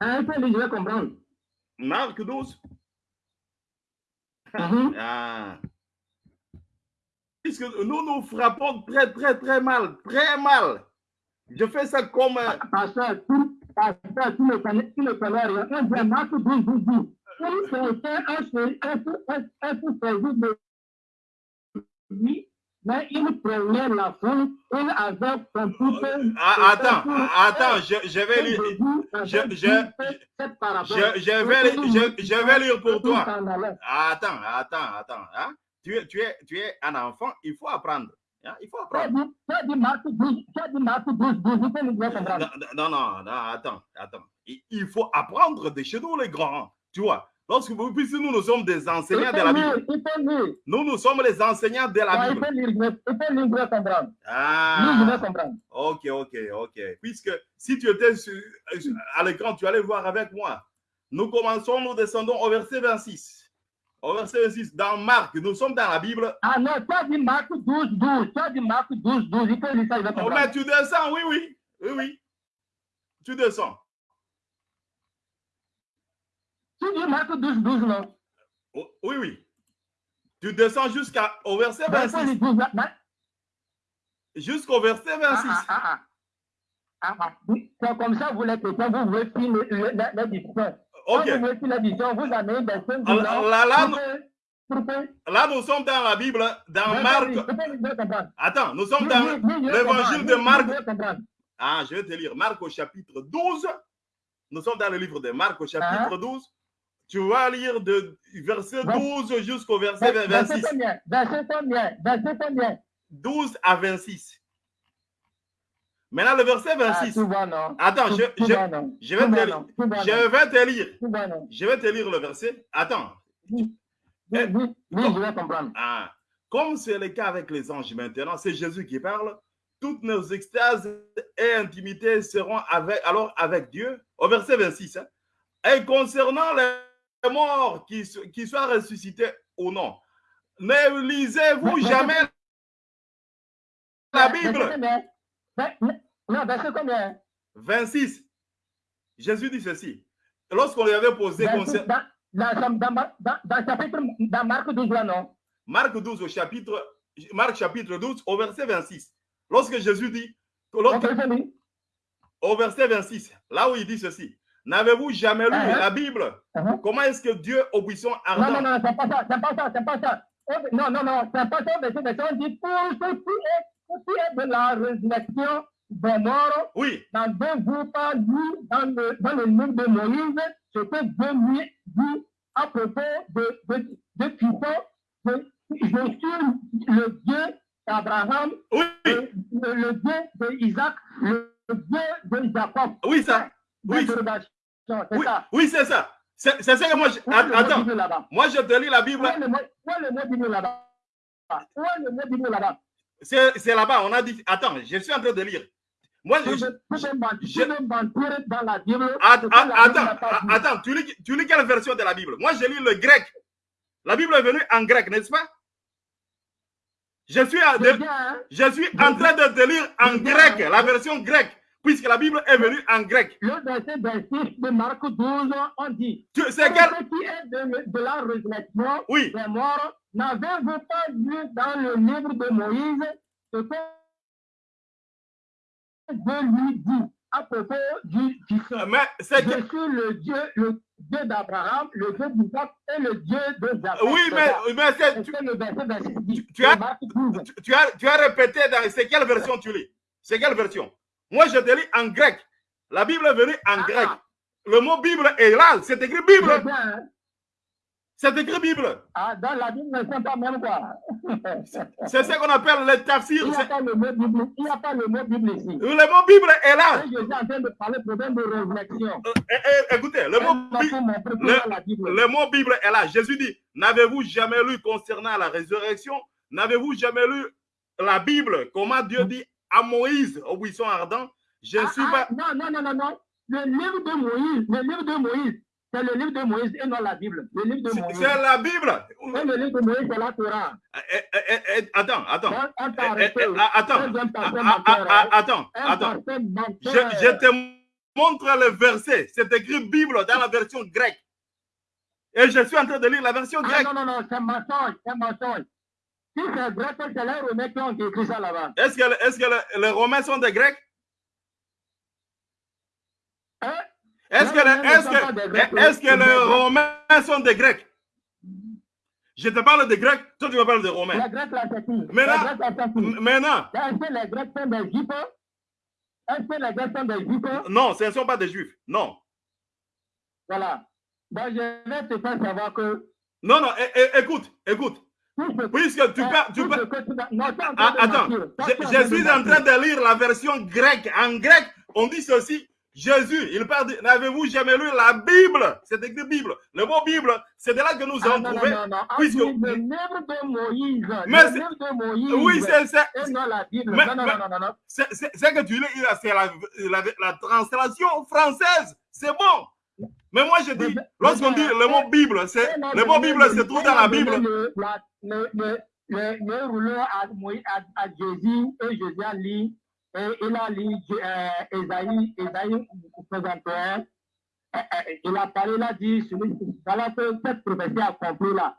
Un peu, je vais comprendre. Marc 12. Mhm. Ah. Puisque nous nous frappons très, très, très mal. Très mal. Je fais ça comme... euh, Pasteur, tu, pasteur, tu ne connais, tu ne connais rien. On dit Marc 12, 12, 12. Si quelqu'un a fait un peu, un, un peu servi de lui, mais il prenait la foule, il avait compris. ah, attends, attends, je, je vais lire. je- vais, lire- je, je vais lire pour toi. Attends, attends, attends. hein. Tu, es, tu, es, tu es un enfant, il faut apprendre. Hein, Il faut apprendre. dit, tu as dit Marc 12, tu as dit Marc 12, 12, il faut nous faire comprendre. Non, non, non, attends, attends. Il, faut apprendre de chez nous, les grands. Tu vois, lorsque vous, puisque nous, nous sommes des enseignants de la Bible. Nous, nous sommes les enseignants de la Il Bible. il faut lire, comprendre. Ah, comprendre. ok, ok, ok. Puisque si tu étais sur- à l'écran, tu allais voir avec moi. Nous commençons, nous descendons au verset 26. Au verset 26, dans Marc, nous sommes dans la Bible. Ah non, tu as dit Marc 12, 12. Tu as dit Marc 12, 12. Il faut lire ça, il va Oh, mais tu descends, oui, oui. Oui, oui. Tu descends. Tu dis Marc 12, 12, non? Oh, oui, oui. Tu descends jusqu'au verset Ben, il faut 26. lire 12, ben, Jusqu'au verset ah, 26. ah, ah, ah. Ah, ah. C'est comme ça, vous chrétiens, vous voulez finir la, la discussion. Ok. Là, là, nous sommes dans la Bible, dans Marc. Attends, nous sommes dans l'évangile de Marc. Ah, je vais te lire. Marc au chapitre 12. Nous sommes dans le livre de Marc au chapitre Ah. 12. Tu vas lire de verset Bon. 12 jusqu'au verset Verset 26. combien? Verset combien? Verset combien? 12 à 26. Maintenant, le verset Ah, 26. tu vois, non Attends, je, vais te je vais te lire. Je vais te lire le verset. Attends. Oui, Eh, oui, oui, je vais comprendre. Ah, comme c'est le cas avec les anges maintenant, c'est Jésus qui parle. Toutes nos extases et intimités seront avec, alors avec Dieu. Au verset 26. hein. Et concernant les morts qui, qui soient ressuscités ou non, ne lisez-vous Mais- mais- jamais la Bible? Combien Ver- Non, verset combien 26. Jésus dit ceci. Lorsqu'on lui avait posé Verset- concer- dans, dans, dans, dans, chapitre, dans Marc 12, là, non? Marc 12 au chapitre, Marc chapitre 12 au verset 26. Lorsque Jésus dit, Ok, lorsque- c'est lui. au verset 26, là où il dit ceci, n'avez-vous jamais lu Uh-huh. la Bible? Uh-huh. Comment est-ce que Dieu, au buisson Non, ardent, non, non, c'est pas ça, c'est pas ça, c'est pas ça. Non, non, non, c'est pas ça, verset, on dit pour ce qui est, ce qui est de la résurrection des morts, oui, n'avez-vous pas lu dans le, dans le livre de Moïse ce que Dieu lui dit à propos de, de, de de, je suis le Dieu d'Abraham, oui, le, le, le Dieu d'Isaac, le Dieu de Jacob. oui, ça, oui, c'est oui, ça. oui, c'est ça. C'est ça que moi, je... attends, moi je te lis la Bible. Où est le mot Bible là-bas? Où est le mot Bible là-bas? C'est là-bas, on a dit, attends, je suis en train de lire. Moi, je, je, je, dans la Bible. Attends, attends, attends tu, lis, tu lis quelle version de la Bible? Moi, je lis le grec. La Bible est venue en grec, n'est-ce pas? Je suis, hein? je suis en train de te lire en grec, la version grecque, puisque la Bible est venue en grec. Le verset 26 de Marc 12, on dit C'est quel qui est de, de la résurrection oui. des morts, n'avez-vous pas lu dans le livre de Moïse ce que Dieu lui dit à propos du Mais c'est Je suis le Dieu, le Dieu d'Abraham, le Dieu d'Isaac et le Dieu de Jacob. Oui, mais, mais c'est. Tu, le verset 26 dit, tu, as, tu, tu, as, tu as répété dans. C'est quelle version tu lis? C'est quelle version? Moi, je te lis en grec. La Bible est venue en Ah. grec. Le mot Bible est là. C'est écrit Bible. C'est hein? Écrit Bible. Ah, dans la Bible, ne sont pas même quoi. (laughs) C'est ce qu'on appelle le tafsir. Il n'y a pas le mot Bible, il a pas le mot Bible ici. Le mot Bible est là. Et je suis en train de parler problème de. Euh, eh, eh, écoutez, le mot, Bi- le- Bible. le mot Bible est là. Jésus dit, n'avez-vous jamais lu concernant la résurrection? N'avez-vous jamais lu la Bible? Comment Dieu dit à Moïse au buisson ardent Je ne Ah, suis ah, pas... Non, non, non, non, non. Le livre de Moïse, le livre de Moïse, c'est le livre de Moïse et non la Bible. Le livre de C'est Moïse. c'est la Bible. Et le livre de Moïse, c'est la Torah. Eh, eh, eh, attends, attends. Ah, attends. Ah, ah, ah, hein. Attends, attends. Je, te montre le verset. C'est écrit Bible dans la version grecque. Et je suis en train de lire la version Ah, grecque. non, non, non, c'est mensonge, c'est mensonge. Si c'est vrai, c'est les Romains qui ont écrit ça là-bas. Est-ce que, est que le- les Romains sont des Grecs? Hein? Est-ce que, Les Romains sont des que, Grecs, est-ce que c'est des les Grecs. Romains sont des Grecs? Je te parle des Grecs, toi tu me parles des Romains. Les Grecs, là, c'est qui? Maintenant, Est-ce que les Grecs sont des Juifs Est-ce que les Grecs sont des Juifs non, ce ne sont pas des Juifs. Non. Voilà. Donc, je vais te faire savoir que Non, non, écoute, écoute. Puisque tu Euh, parles. Tu train Ah, attends, je, suis en train de lire la version grecque. En grec, on dit ceci. Jésus, il parle de, n'avez-vous jamais lu la Bible? C'est écrit Bible. Le mot Bible, c'est de là que nous Ah, avons non, non, trouvé. non, non. On puisque- dit le livre de Moïse. Mais le c'est- livre de Moïse. Oui, c'est c'est que tu lis, c'est la, la, la translation française. C'est bon. Mais moi, je dis, lorsqu'on dit le mot Bible, c'est, le mot Bible se trouve dans la Bible. Le, rouleau à, Jésus et Jésus a lu, et il a lu euh, Esaïe, Esaïe 61. Euh, euh, Il a parlé, il a dit, celui, voilà que cette prophétie accomplie là.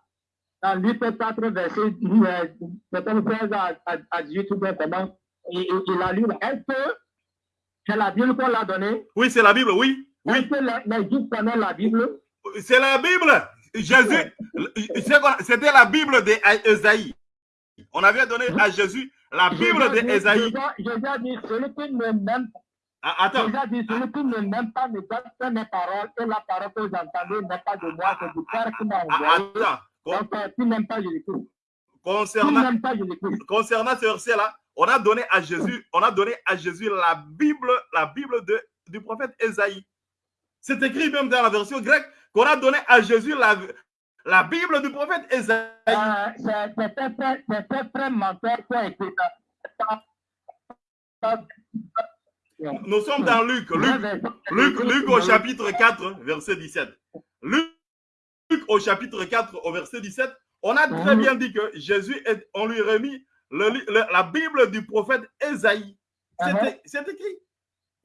Dans Luc 4, verset euh, 76 à, à, à 18, tout simplement, il, a lu. Est-ce que c'est la Bible qu'on l'a donnée? Oui, c'est la Bible, oui. Est-ce Oui, que les, les Juifs connaissent la Bible? c'est la Bible. Jésus, c'était la Bible d'Ésaïe. On avait donné à Jésus la Bible d'Ésaïe. Jésus- a dit, celui qui ne m'aime Ah, Attends, Jésus a dit, celui qui ne m'aime pas ne garde pas mes paroles, et la parole que vous entendez n'est pas de moi, c'est du Père qui m'a Ah, envoyé. attends. Donc, euh, tu n'aimes pas Jésus-Christ. Tu Concernant, pas concernant ce verset-là, on a donné à Jésus, on a donné à Jésus la Bible, la Bible de, du prophète Ésaïe. C'est écrit même dans la version grecque qu'on a donné à Jésus la, la Bible du prophète ça. Nous sommes dans Luc, Luc, Luc, Luc au chapitre 4, verset 17. Luc, Luc au chapitre 4, au verset 17, on a très Mhm. bien dit que Jésus, est- on lui remis le, la Bible du prophète Mhm. é- c'est écrit.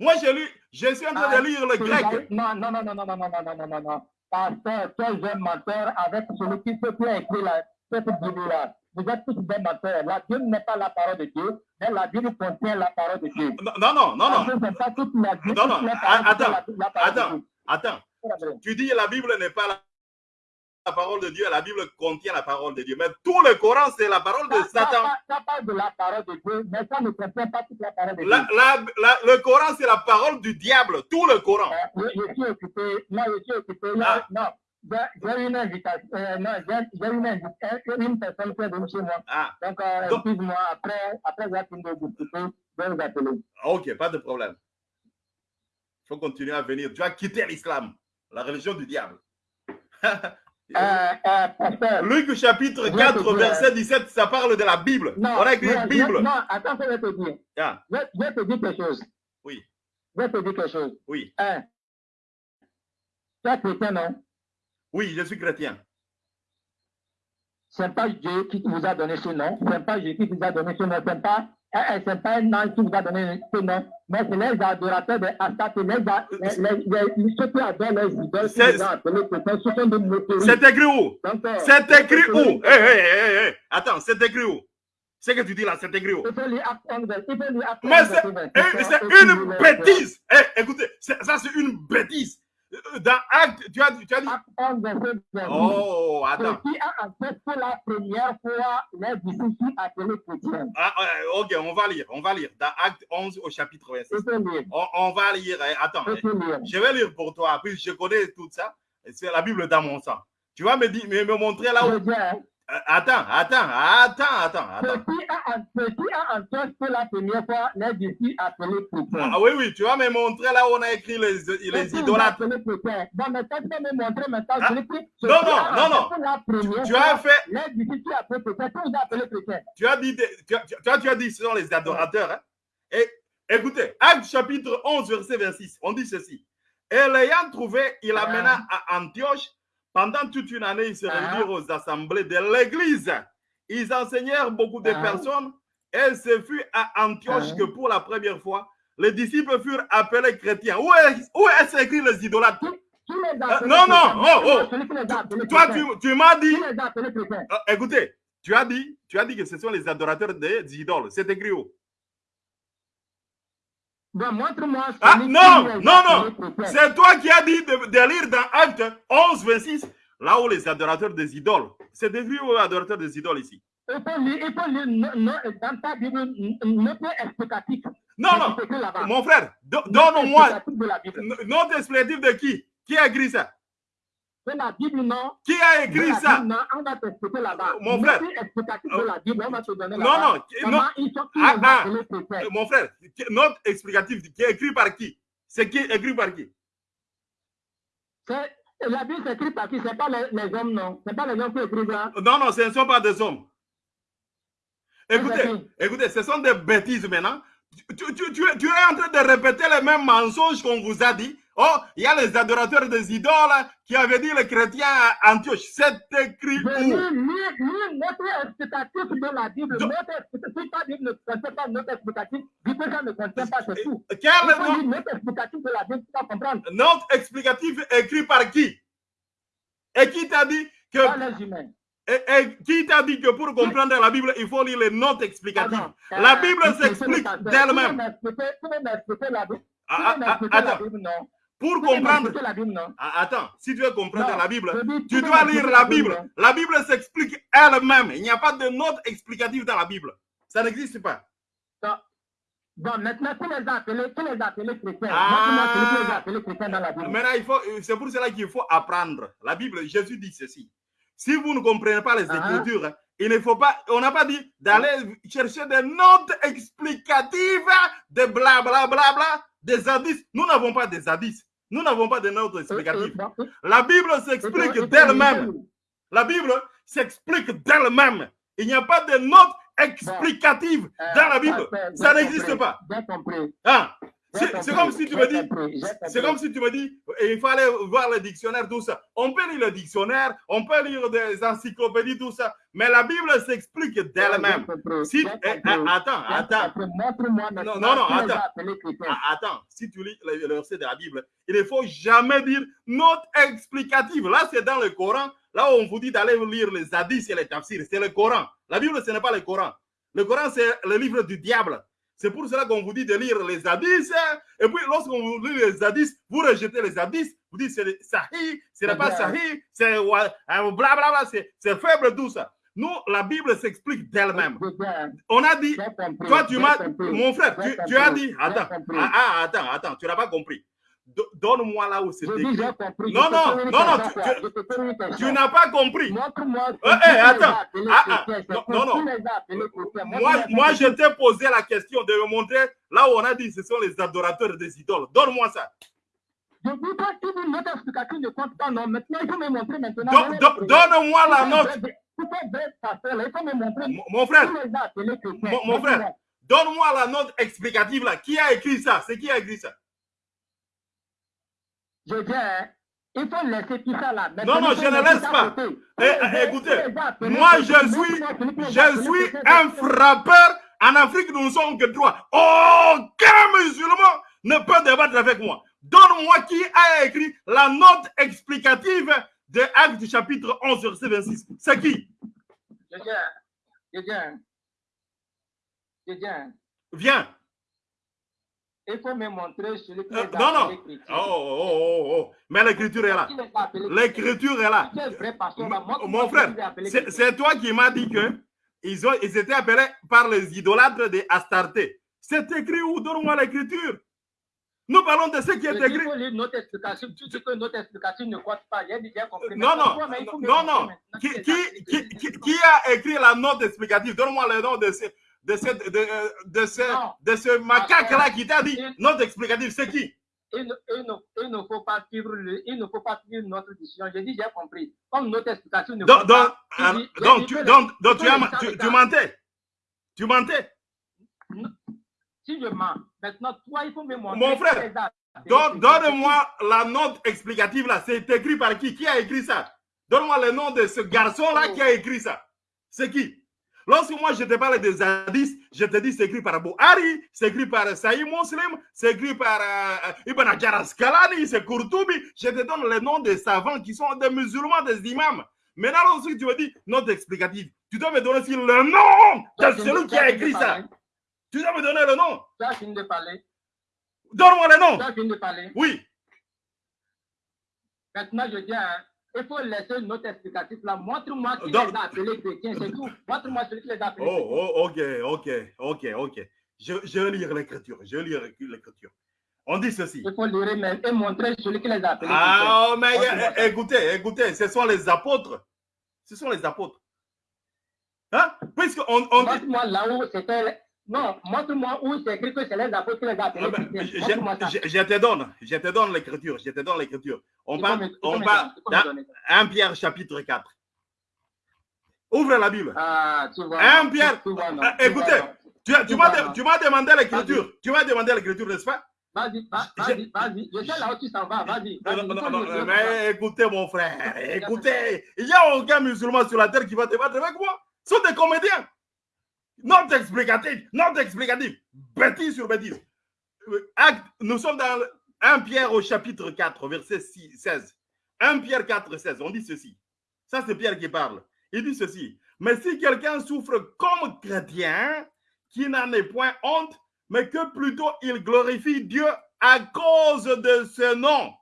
Moi, je, lu, je suis en train Ah, de lire le grec. Non, non, non, non, non, non, non, non, non, non, non, non. Pasteur, toi, jeune menteur avec celui qui peut a écrit la, cette Bible-là. Vous êtes tous des menteurs. La Bible n'est pas la parole de Dieu, mais la Bible contient la parole de Dieu. Non, non, non, non. Parce non. pas toute la Bible, Non, non, la attends, la- la Attends, attends. Tu dis la Bible n'est pas la, la parole de Dieu, la Bible contient la parole de Dieu. Mais tout le Coran, c'est la parole de Ça, ça, Satan. ça, ça parle de la parole de Dieu, mais ça ne contient pas toute la parole de Dieu. La- la- la- le Coran, c'est la parole du diable, tout le Coran. Euh, je, je suis occupé, non, je suis occupé, Ah. non. J'ai j'ai une invitation, euh, non, j'ai j'ai une, invitation, une personne qui est venue chez moi. Ah, Donc, euh, Donc- excuse-moi, après, après avoir fini de discuter, je vais vous appeler. ok, pas de problème. Il faut continuer à venir. Tu as quitté l'islam, la religion du diable. (laughs) Euh, euh, pasteur. Luc chapitre Je vais 4, te dire. verset 17, ça parle de la Bible. Non, On a écrit Bible. non, attends, je vais te dire. Ah, Je, je vais te dire quelque chose. Oui. Je vais te dire quelque chose. oui. Tu es chrétien, non? oui, je suis chrétien. Ce n'est pas Dieu qui vous a donné ce nom. Ce n'est pas Dieu qui vous a donné ce nom. Ce n'est pas, ce n'est pas un ange qui vous a donné ce nom. Mais c'est les adorateurs de les, ceux qui adorent les idoles qui C'est- vous ont appelés chrétiens. Ce sont des météorites. C'est écrit où? Euh, C'est écrit où? Hé, hé, hé, hé, Attends, c'est écrit où? Ce que tu dis là, c'est écrit où? Il faut lire Acte 11, il faut lire Acte Mais 11, c'est verset 27, c'est et puis une bêtise. Eh, écoutez, c'est- ça c'est une bêtise. Euh, Dans Acte, tu as, tu as dit. Acte 11, verset 28. Oh, attends. qui a pour la première fois les disciples appelés chrétiens? Ah, euh, ok, on va lire, on va lire. Dans Acte 11 au chapitre 26. Il faut lire. On, on va lire. eh, Attends, lire. je vais lire pour toi. Puis je connais tout ça. C'est la Bible dans mon sang. Tu vas me, dire, me, me montrer là Je où. Hein, Euh, Attends, attends, attends, attends, attends. qui a en- fait pour la première fois les disciples appelés chrétiens. Ah oui, oui, tu vas me montrer là où on a écrit les, les idolâtres. appelés. Dans mes textes, je vais me montrer maintenant. Ah, je. Ce non, non, non, non. La première Tu fois, as fait, les disciples qui appellent chrétiens, qui vous a appelés chrétiens. tu as dit, tu as, tu as- tu as dit, ce sont les adorateurs. hein. Et écoutez, Acte chapitre 11, verset 26, on dit ceci. Et l'ayant trouvé, il Ah. amena à Antioche. Pendant toute une année, ils se Ah. réunirent aux assemblées de l'église. Ils enseignèrent beaucoup de Ah. personnes. Et ce fut à Antioche Ah. que pour la première fois, les disciples furent appelés chrétiens. Où est- où est-ce écrit les idolâtres? Appelés non, non, oh, oh. Toi, tu, tu m'as dit. Ah, écoutez, tu as dit, tu as dit que ce sont les adorateurs des idoles. C'est écrit où? Montre-moi Ah, non, non, non. C'est toi qui as dit de, de lire dans Acte 11, 26, là où les adorateurs des idoles. C'est les adorateurs des idoles ici Il faut lire, il faut lire no- no- dans ta Bible n- note explicative. Non, non. Mon frère, donne-moi explicative de la Bible. n- note explicative de qui? Qui a écrit ça? La Bible, non? Qui a écrit la ça Bible, non, on va t'expliquer là-bas. Mon Note frère. explicative de la Bible, on va te donner Non, non, Comment non. ils sont qui Ah, ah. Euh, Mon frère, note explicative qui est écrit par qui? C'est qui écrit par qui? La Bible s'écrit par qui? C'est pas les, les hommes, non. C'est pas les hommes qui écrivent ça. Non, non, ce ne sont pas des hommes. Écoutez, écoutez, ce sont des bêtises maintenant. Tu, tu- tu tu es en train de répéter les mêmes mensonges qu'on vous a dit. Oh, il y a les adorateurs des idoles qui avaient dit les chrétiens à Antioche. C'est écrit où? Lis, lis, lis notre explicatif de la Bible. Donc- Notre explicatif, ta Bible ne contient pas notre explicatif, ça ne contient pas, c'est tout. Quel nom- lire notre explicatif de la Bible pour comprendre. note explicative écrit par qui? Et qui t'a dit que Pas les humains. et- et qui t'a dit que pour comprendre la Bible, il faut lire les notes explicatives? La Euh, Bible tu- tu- s'explique tu- tu- d'elle-même. Tu peux m'expliquer- tu la Bible. Tu Ah, ah, ah, m'expliquer la Attends, Bible, non? Pour comprendre. Ah, Attends, si tu veux comprendre la Bible, tu dois lire la Bible. La Bible s'explique elle-même. Il n'y a pas de note explicative dans la Bible. Ça n'existe pas. Bon, maintenant, tu les appelés, tu les appelés chrétiens. Ah. Qui les appelés chrétiens dans la Bible. Maintenant, il faut, c'est pour cela qu'il faut apprendre. La Bible, Jésus dit ceci. Si vous ne comprenez pas les Ah. Écritures, il ne faut pas, on n'a pas dit d'aller chercher des notes explicatives, de bla bla bla bla, des indices. Nous n'avons pas des indices. Nous n'avons pas de notes Euh, euh, explicatives. bon, euh, La Bible s'explique d'elle-même. La Bible s'explique d'elle-même. Il n'y a pas de notes explicatives euh, dans la Bible. pasteur, Ça n'existe pas. Hein? C'est comme si tu me dis, c'est comme si tu me dis, il fallait voir le dictionnaire, tout ça. On peut lire le dictionnaire, on peut lire des encyclopédies, tout ça, mais la Bible s'explique d'elle-même. Si, eh, ah, attends, attends, non, non, a attends. ah, attends, si tu lis le, le verset de la Bible, il ne faut jamais dire note explicative. Là, c'est dans le Coran, là où on vous dit d'aller lire les hadiths et les tafsirs, c'est le Coran. La Bible, ce n'est pas le Coran. Le Coran, c'est le livre du diable. C'est pour cela qu'on vous dit de lire les hadiths. Et puis, lorsqu'on vous lit les hadiths, vous rejetez les hadiths. Vous dites c'est sahih, ce n'est pas sahih, c'est wa- euh, blablabla, c'est faible, tout ça. Nous, la Bible s'explique d'elle-même. Bien- On a dit, toi, tu m'as, mon frère, tu, tu as dit, attends, ah, ah, attends, attends, tu n'as pas compris. Do- Donne-moi là où c'est écrit. compris. Non, non, non, non, tu- n'as pas compris. Montre-moi Eh, eh, attends. Ah, ah, non, non. Moi, moi je t'ai posé la question de me montrer là où on a dit ce sont les adorateurs des idoles. Donne-moi ça. Je dis pas que une note explicative ne compte pas, non. Maintenant, il faut me montrer maintenant. Donne-moi la note. Mon frère, mon, frère, donne-moi la note explicative là. Qui a écrit ça? C'est qui a écrit ça? Je dis, hein, il faut laisser tout ça là. non, non, je ne laisse pas. Eh, écoutez, moi je suis, je suis un frappeur. En Afrique, nous ne sommes que trois. Aucun musulman ne peut débattre avec moi. Donne-moi qui a écrit la note explicative de Actes chapitre 11, verset 26. C'est qui? Je viens. Je viens. Je viens. Viens. Il faut me montrer celui qui euh, Non, non. Oh, oh, oh, oh. Mais l'écriture est là. L'écriture est là. Mon frère, c'est toi qui m'as dit que ils, ont, ils étaient appelés par les idolâtres de Astarté. C'est écrit où? Donne-moi l'écriture. Nous parlons de ce qui est écrit. Il faut lire notre explication. Tu dis que notre explication ne compte pas. J'ai déjà compris. Non, non, non, non. Qui, qui, qui, qui, a écrit la note explicative? Donne-moi le nom de ce, de ce, de, de ce, de ce macaque-là qui t'a dit note explicative. C'est qui? Il ne, il, ne, il ne, faut pas suivre le, il ne faut pas suivre notre décision. J'ai dit, j'ai compris. Comme notre explication ne donc, donc, pas, donc, donc, tu, donc, donc tu, as, tu, tu mentais. Tu mentais. Si je mens, maintenant, toi, il faut me montrer. Mon frère, donne-moi la note explicative là. C'est écrit par qui? Qui a écrit ça? Donne-moi le nom de ce garçon-là qui a écrit ça. C'est qui? Lorsque moi je te parle des hadiths, je te dis c'est écrit par Bouhari, c'est écrit par Saïd Muslim, c'est écrit par euh, Ibn Hajar c'est Kurtubi. Je te donne les noms des savants qui sont des musulmans, des imams. Maintenant, lorsque tu me dis note explicative, tu dois me donner aussi le nom de celui qui a écrit ça. Tu dois me donner le nom. De parler. Donne-moi le nom. De parler. Oui. Maintenant, je dis, il faut laisser notre explicatif là. Montre-moi qui Donc, les a appelés chrétiens, c'est tout. Montre-moi celui qui les a appelés oh, oh, ok, ok, ok, ok. Je, je vais lire l'écriture. Je lire l'écriture. On dit ceci. Il faut lire mais, et montrer celui qui les a appelés. Ah, mais écoutez, écoutez, ce sont les apôtres. Ce sont les apôtres. Hein? Puisque on, on dit... Montre-moi là où c'était non, montre-moi où c'est écrit que c'est les apôtres qui les appellent. Ah je, je, te donne, je te donne l'écriture, je te donne l'écriture. On parle, on parle 1 Pierre chapitre 4. Ouvre la Bible. Ah, tu vois. 1 Pierre. Écoutez, tu, tu m'as demandé l'écriture. Tu m'as demandé l'écriture, n'est-ce pas? Vas-y, vas-y, vas-y. Je sais là où tu s'en vas. Vas-y. Non, non, non, mais écoutez, mon frère. Écoutez, il n'y a aucun musulman sur la terre qui va te battre avec moi. Ce sont des comédiens. Note explicative, note explicative, bêtise sur bêtise. Euh, acte, nous sommes dans 1 Pierre au chapitre 4, verset 16. 1 Pierre 4, 16, on dit ceci. Ça, c'est Pierre qui parle. Il dit ceci. Mais si quelqu'un souffre comme chrétien, qui n'en est point honte, mais que plutôt il glorifie Dieu à cause de ce nom.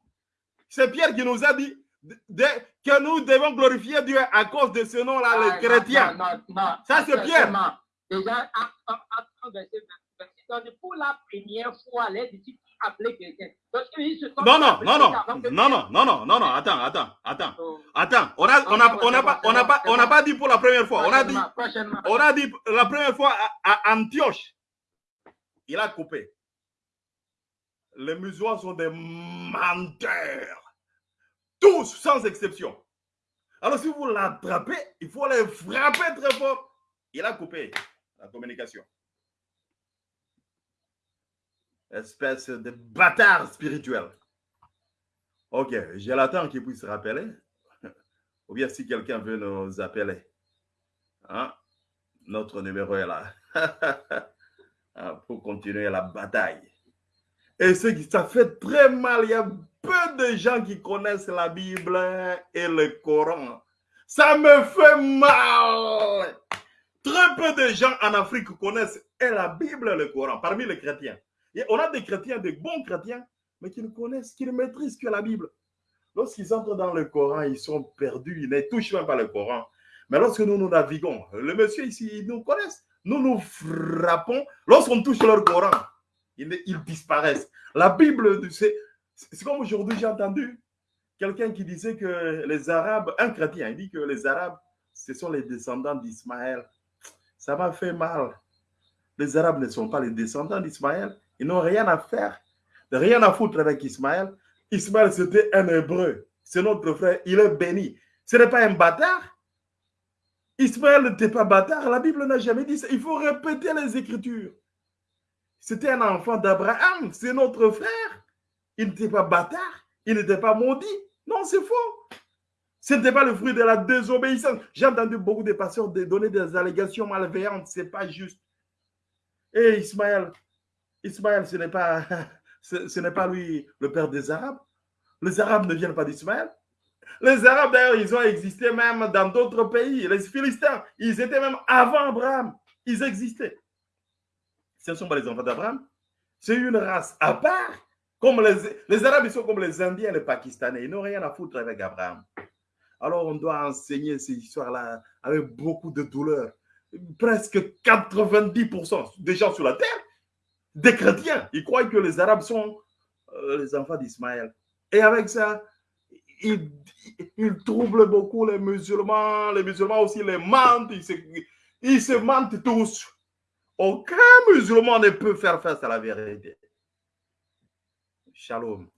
C'est Pierre qui nous a dit que nous devons glorifier Dieu à cause de ce nom-là, ah, les chrétiens. Ça, c'est Pierre. 26, pour la première fois, les disciples appelaient quelqu'un. Non, non, non, non, non, non, non, non, non, non, attends, attends, attends, oh. attends. On a, on a, on a pas, on a pas, on n'a pas dit pour la première fois. On a dit, on a dit la première fois à, Antioche. Il a coupé. Les musulmans sont des menteurs. Tous, sans exception. Alors, si vous l'attrapez, il faut les frapper très fort. Il a coupé la communication. Espèce de bâtard spirituel. Ok, j'ai l'attente qu'il puisse rappeler. Ou bien si quelqu'un veut nous appeler. Hein? Notre numéro est là. (laughs) Hein, pour continuer la bataille. Et ce qui ça fait très mal. Il y a peu de gens qui connaissent la Bible et le Coran. Ça me fait mal. Très peu de gens en Afrique connaissent la Bible le Coran, parmi les chrétiens. Et on a des chrétiens, des bons chrétiens, mais qui ne connaissent, qui ne maîtrisent que la Bible. Lorsqu'ils entrent dans le Coran, ils sont perdus, ils ne touchent même pas le Coran. Mais lorsque nous nous naviguons, le monsieur ici, ils nous connaissent. Nous nous frappons. Lorsqu'on touche leur Coran, ils disparaissent. La Bible, c'est comme aujourd'hui, j'ai entendu quelqu'un qui disait que les Arabes, un chrétien, il dit que les Arabes, ce sont les descendants d'Ismaël. Ça m'a fait mal. Les Arabes ne sont pas les descendants d'Ismaël. Ils n'ont rien à faire, rien à foutre avec Ismaël. Ismaël, c'était un hébreu. C'est notre frère. Il est béni. Ce n'est pas un bâtard. Ismaël n'était pas bâtard. La Bible n'a jamais dit ça. Il faut répéter les Écritures. C'était un enfant d'Abraham. C'est notre frère. Il n'était pas bâtard. Il n'était pas maudit. Non, c'est faux. Ce n'était pas le fruit de la désobéissance. J'ai entendu beaucoup de pasteurs donner des allégations malveillantes. Ce n'est pas juste. Et Ismaël, Ismaël, ce n'est pas, (laughs) ce, pas lui le père des Arabes. Les Arabes ne viennent pas d'Ismaël. Les Arabes, d'ailleurs, ils ont existé même dans d'autres pays. Les Philistins, ils étaient même avant Abraham. Ils existaient. Ce ne sont pas les enfants d'Abraham. C'est une race à part. Comme les, les Arabes, ils sont comme les Indiens, les Pakistanais. Ils n'ont rien à foutre avec Abraham. Alors, on doit enseigner ces histoires-là avec beaucoup de douleur. Presque 90% des gens sur la terre, des chrétiens, ils croient que les Arabes sont euh, les enfants d'Ismaël. Et avec ça, ils, troublent beaucoup les musulmans. Les musulmans aussi les mentent. Ils se, ils se mentent tous. Aucun musulman ne peut faire face à la vérité. Shalom.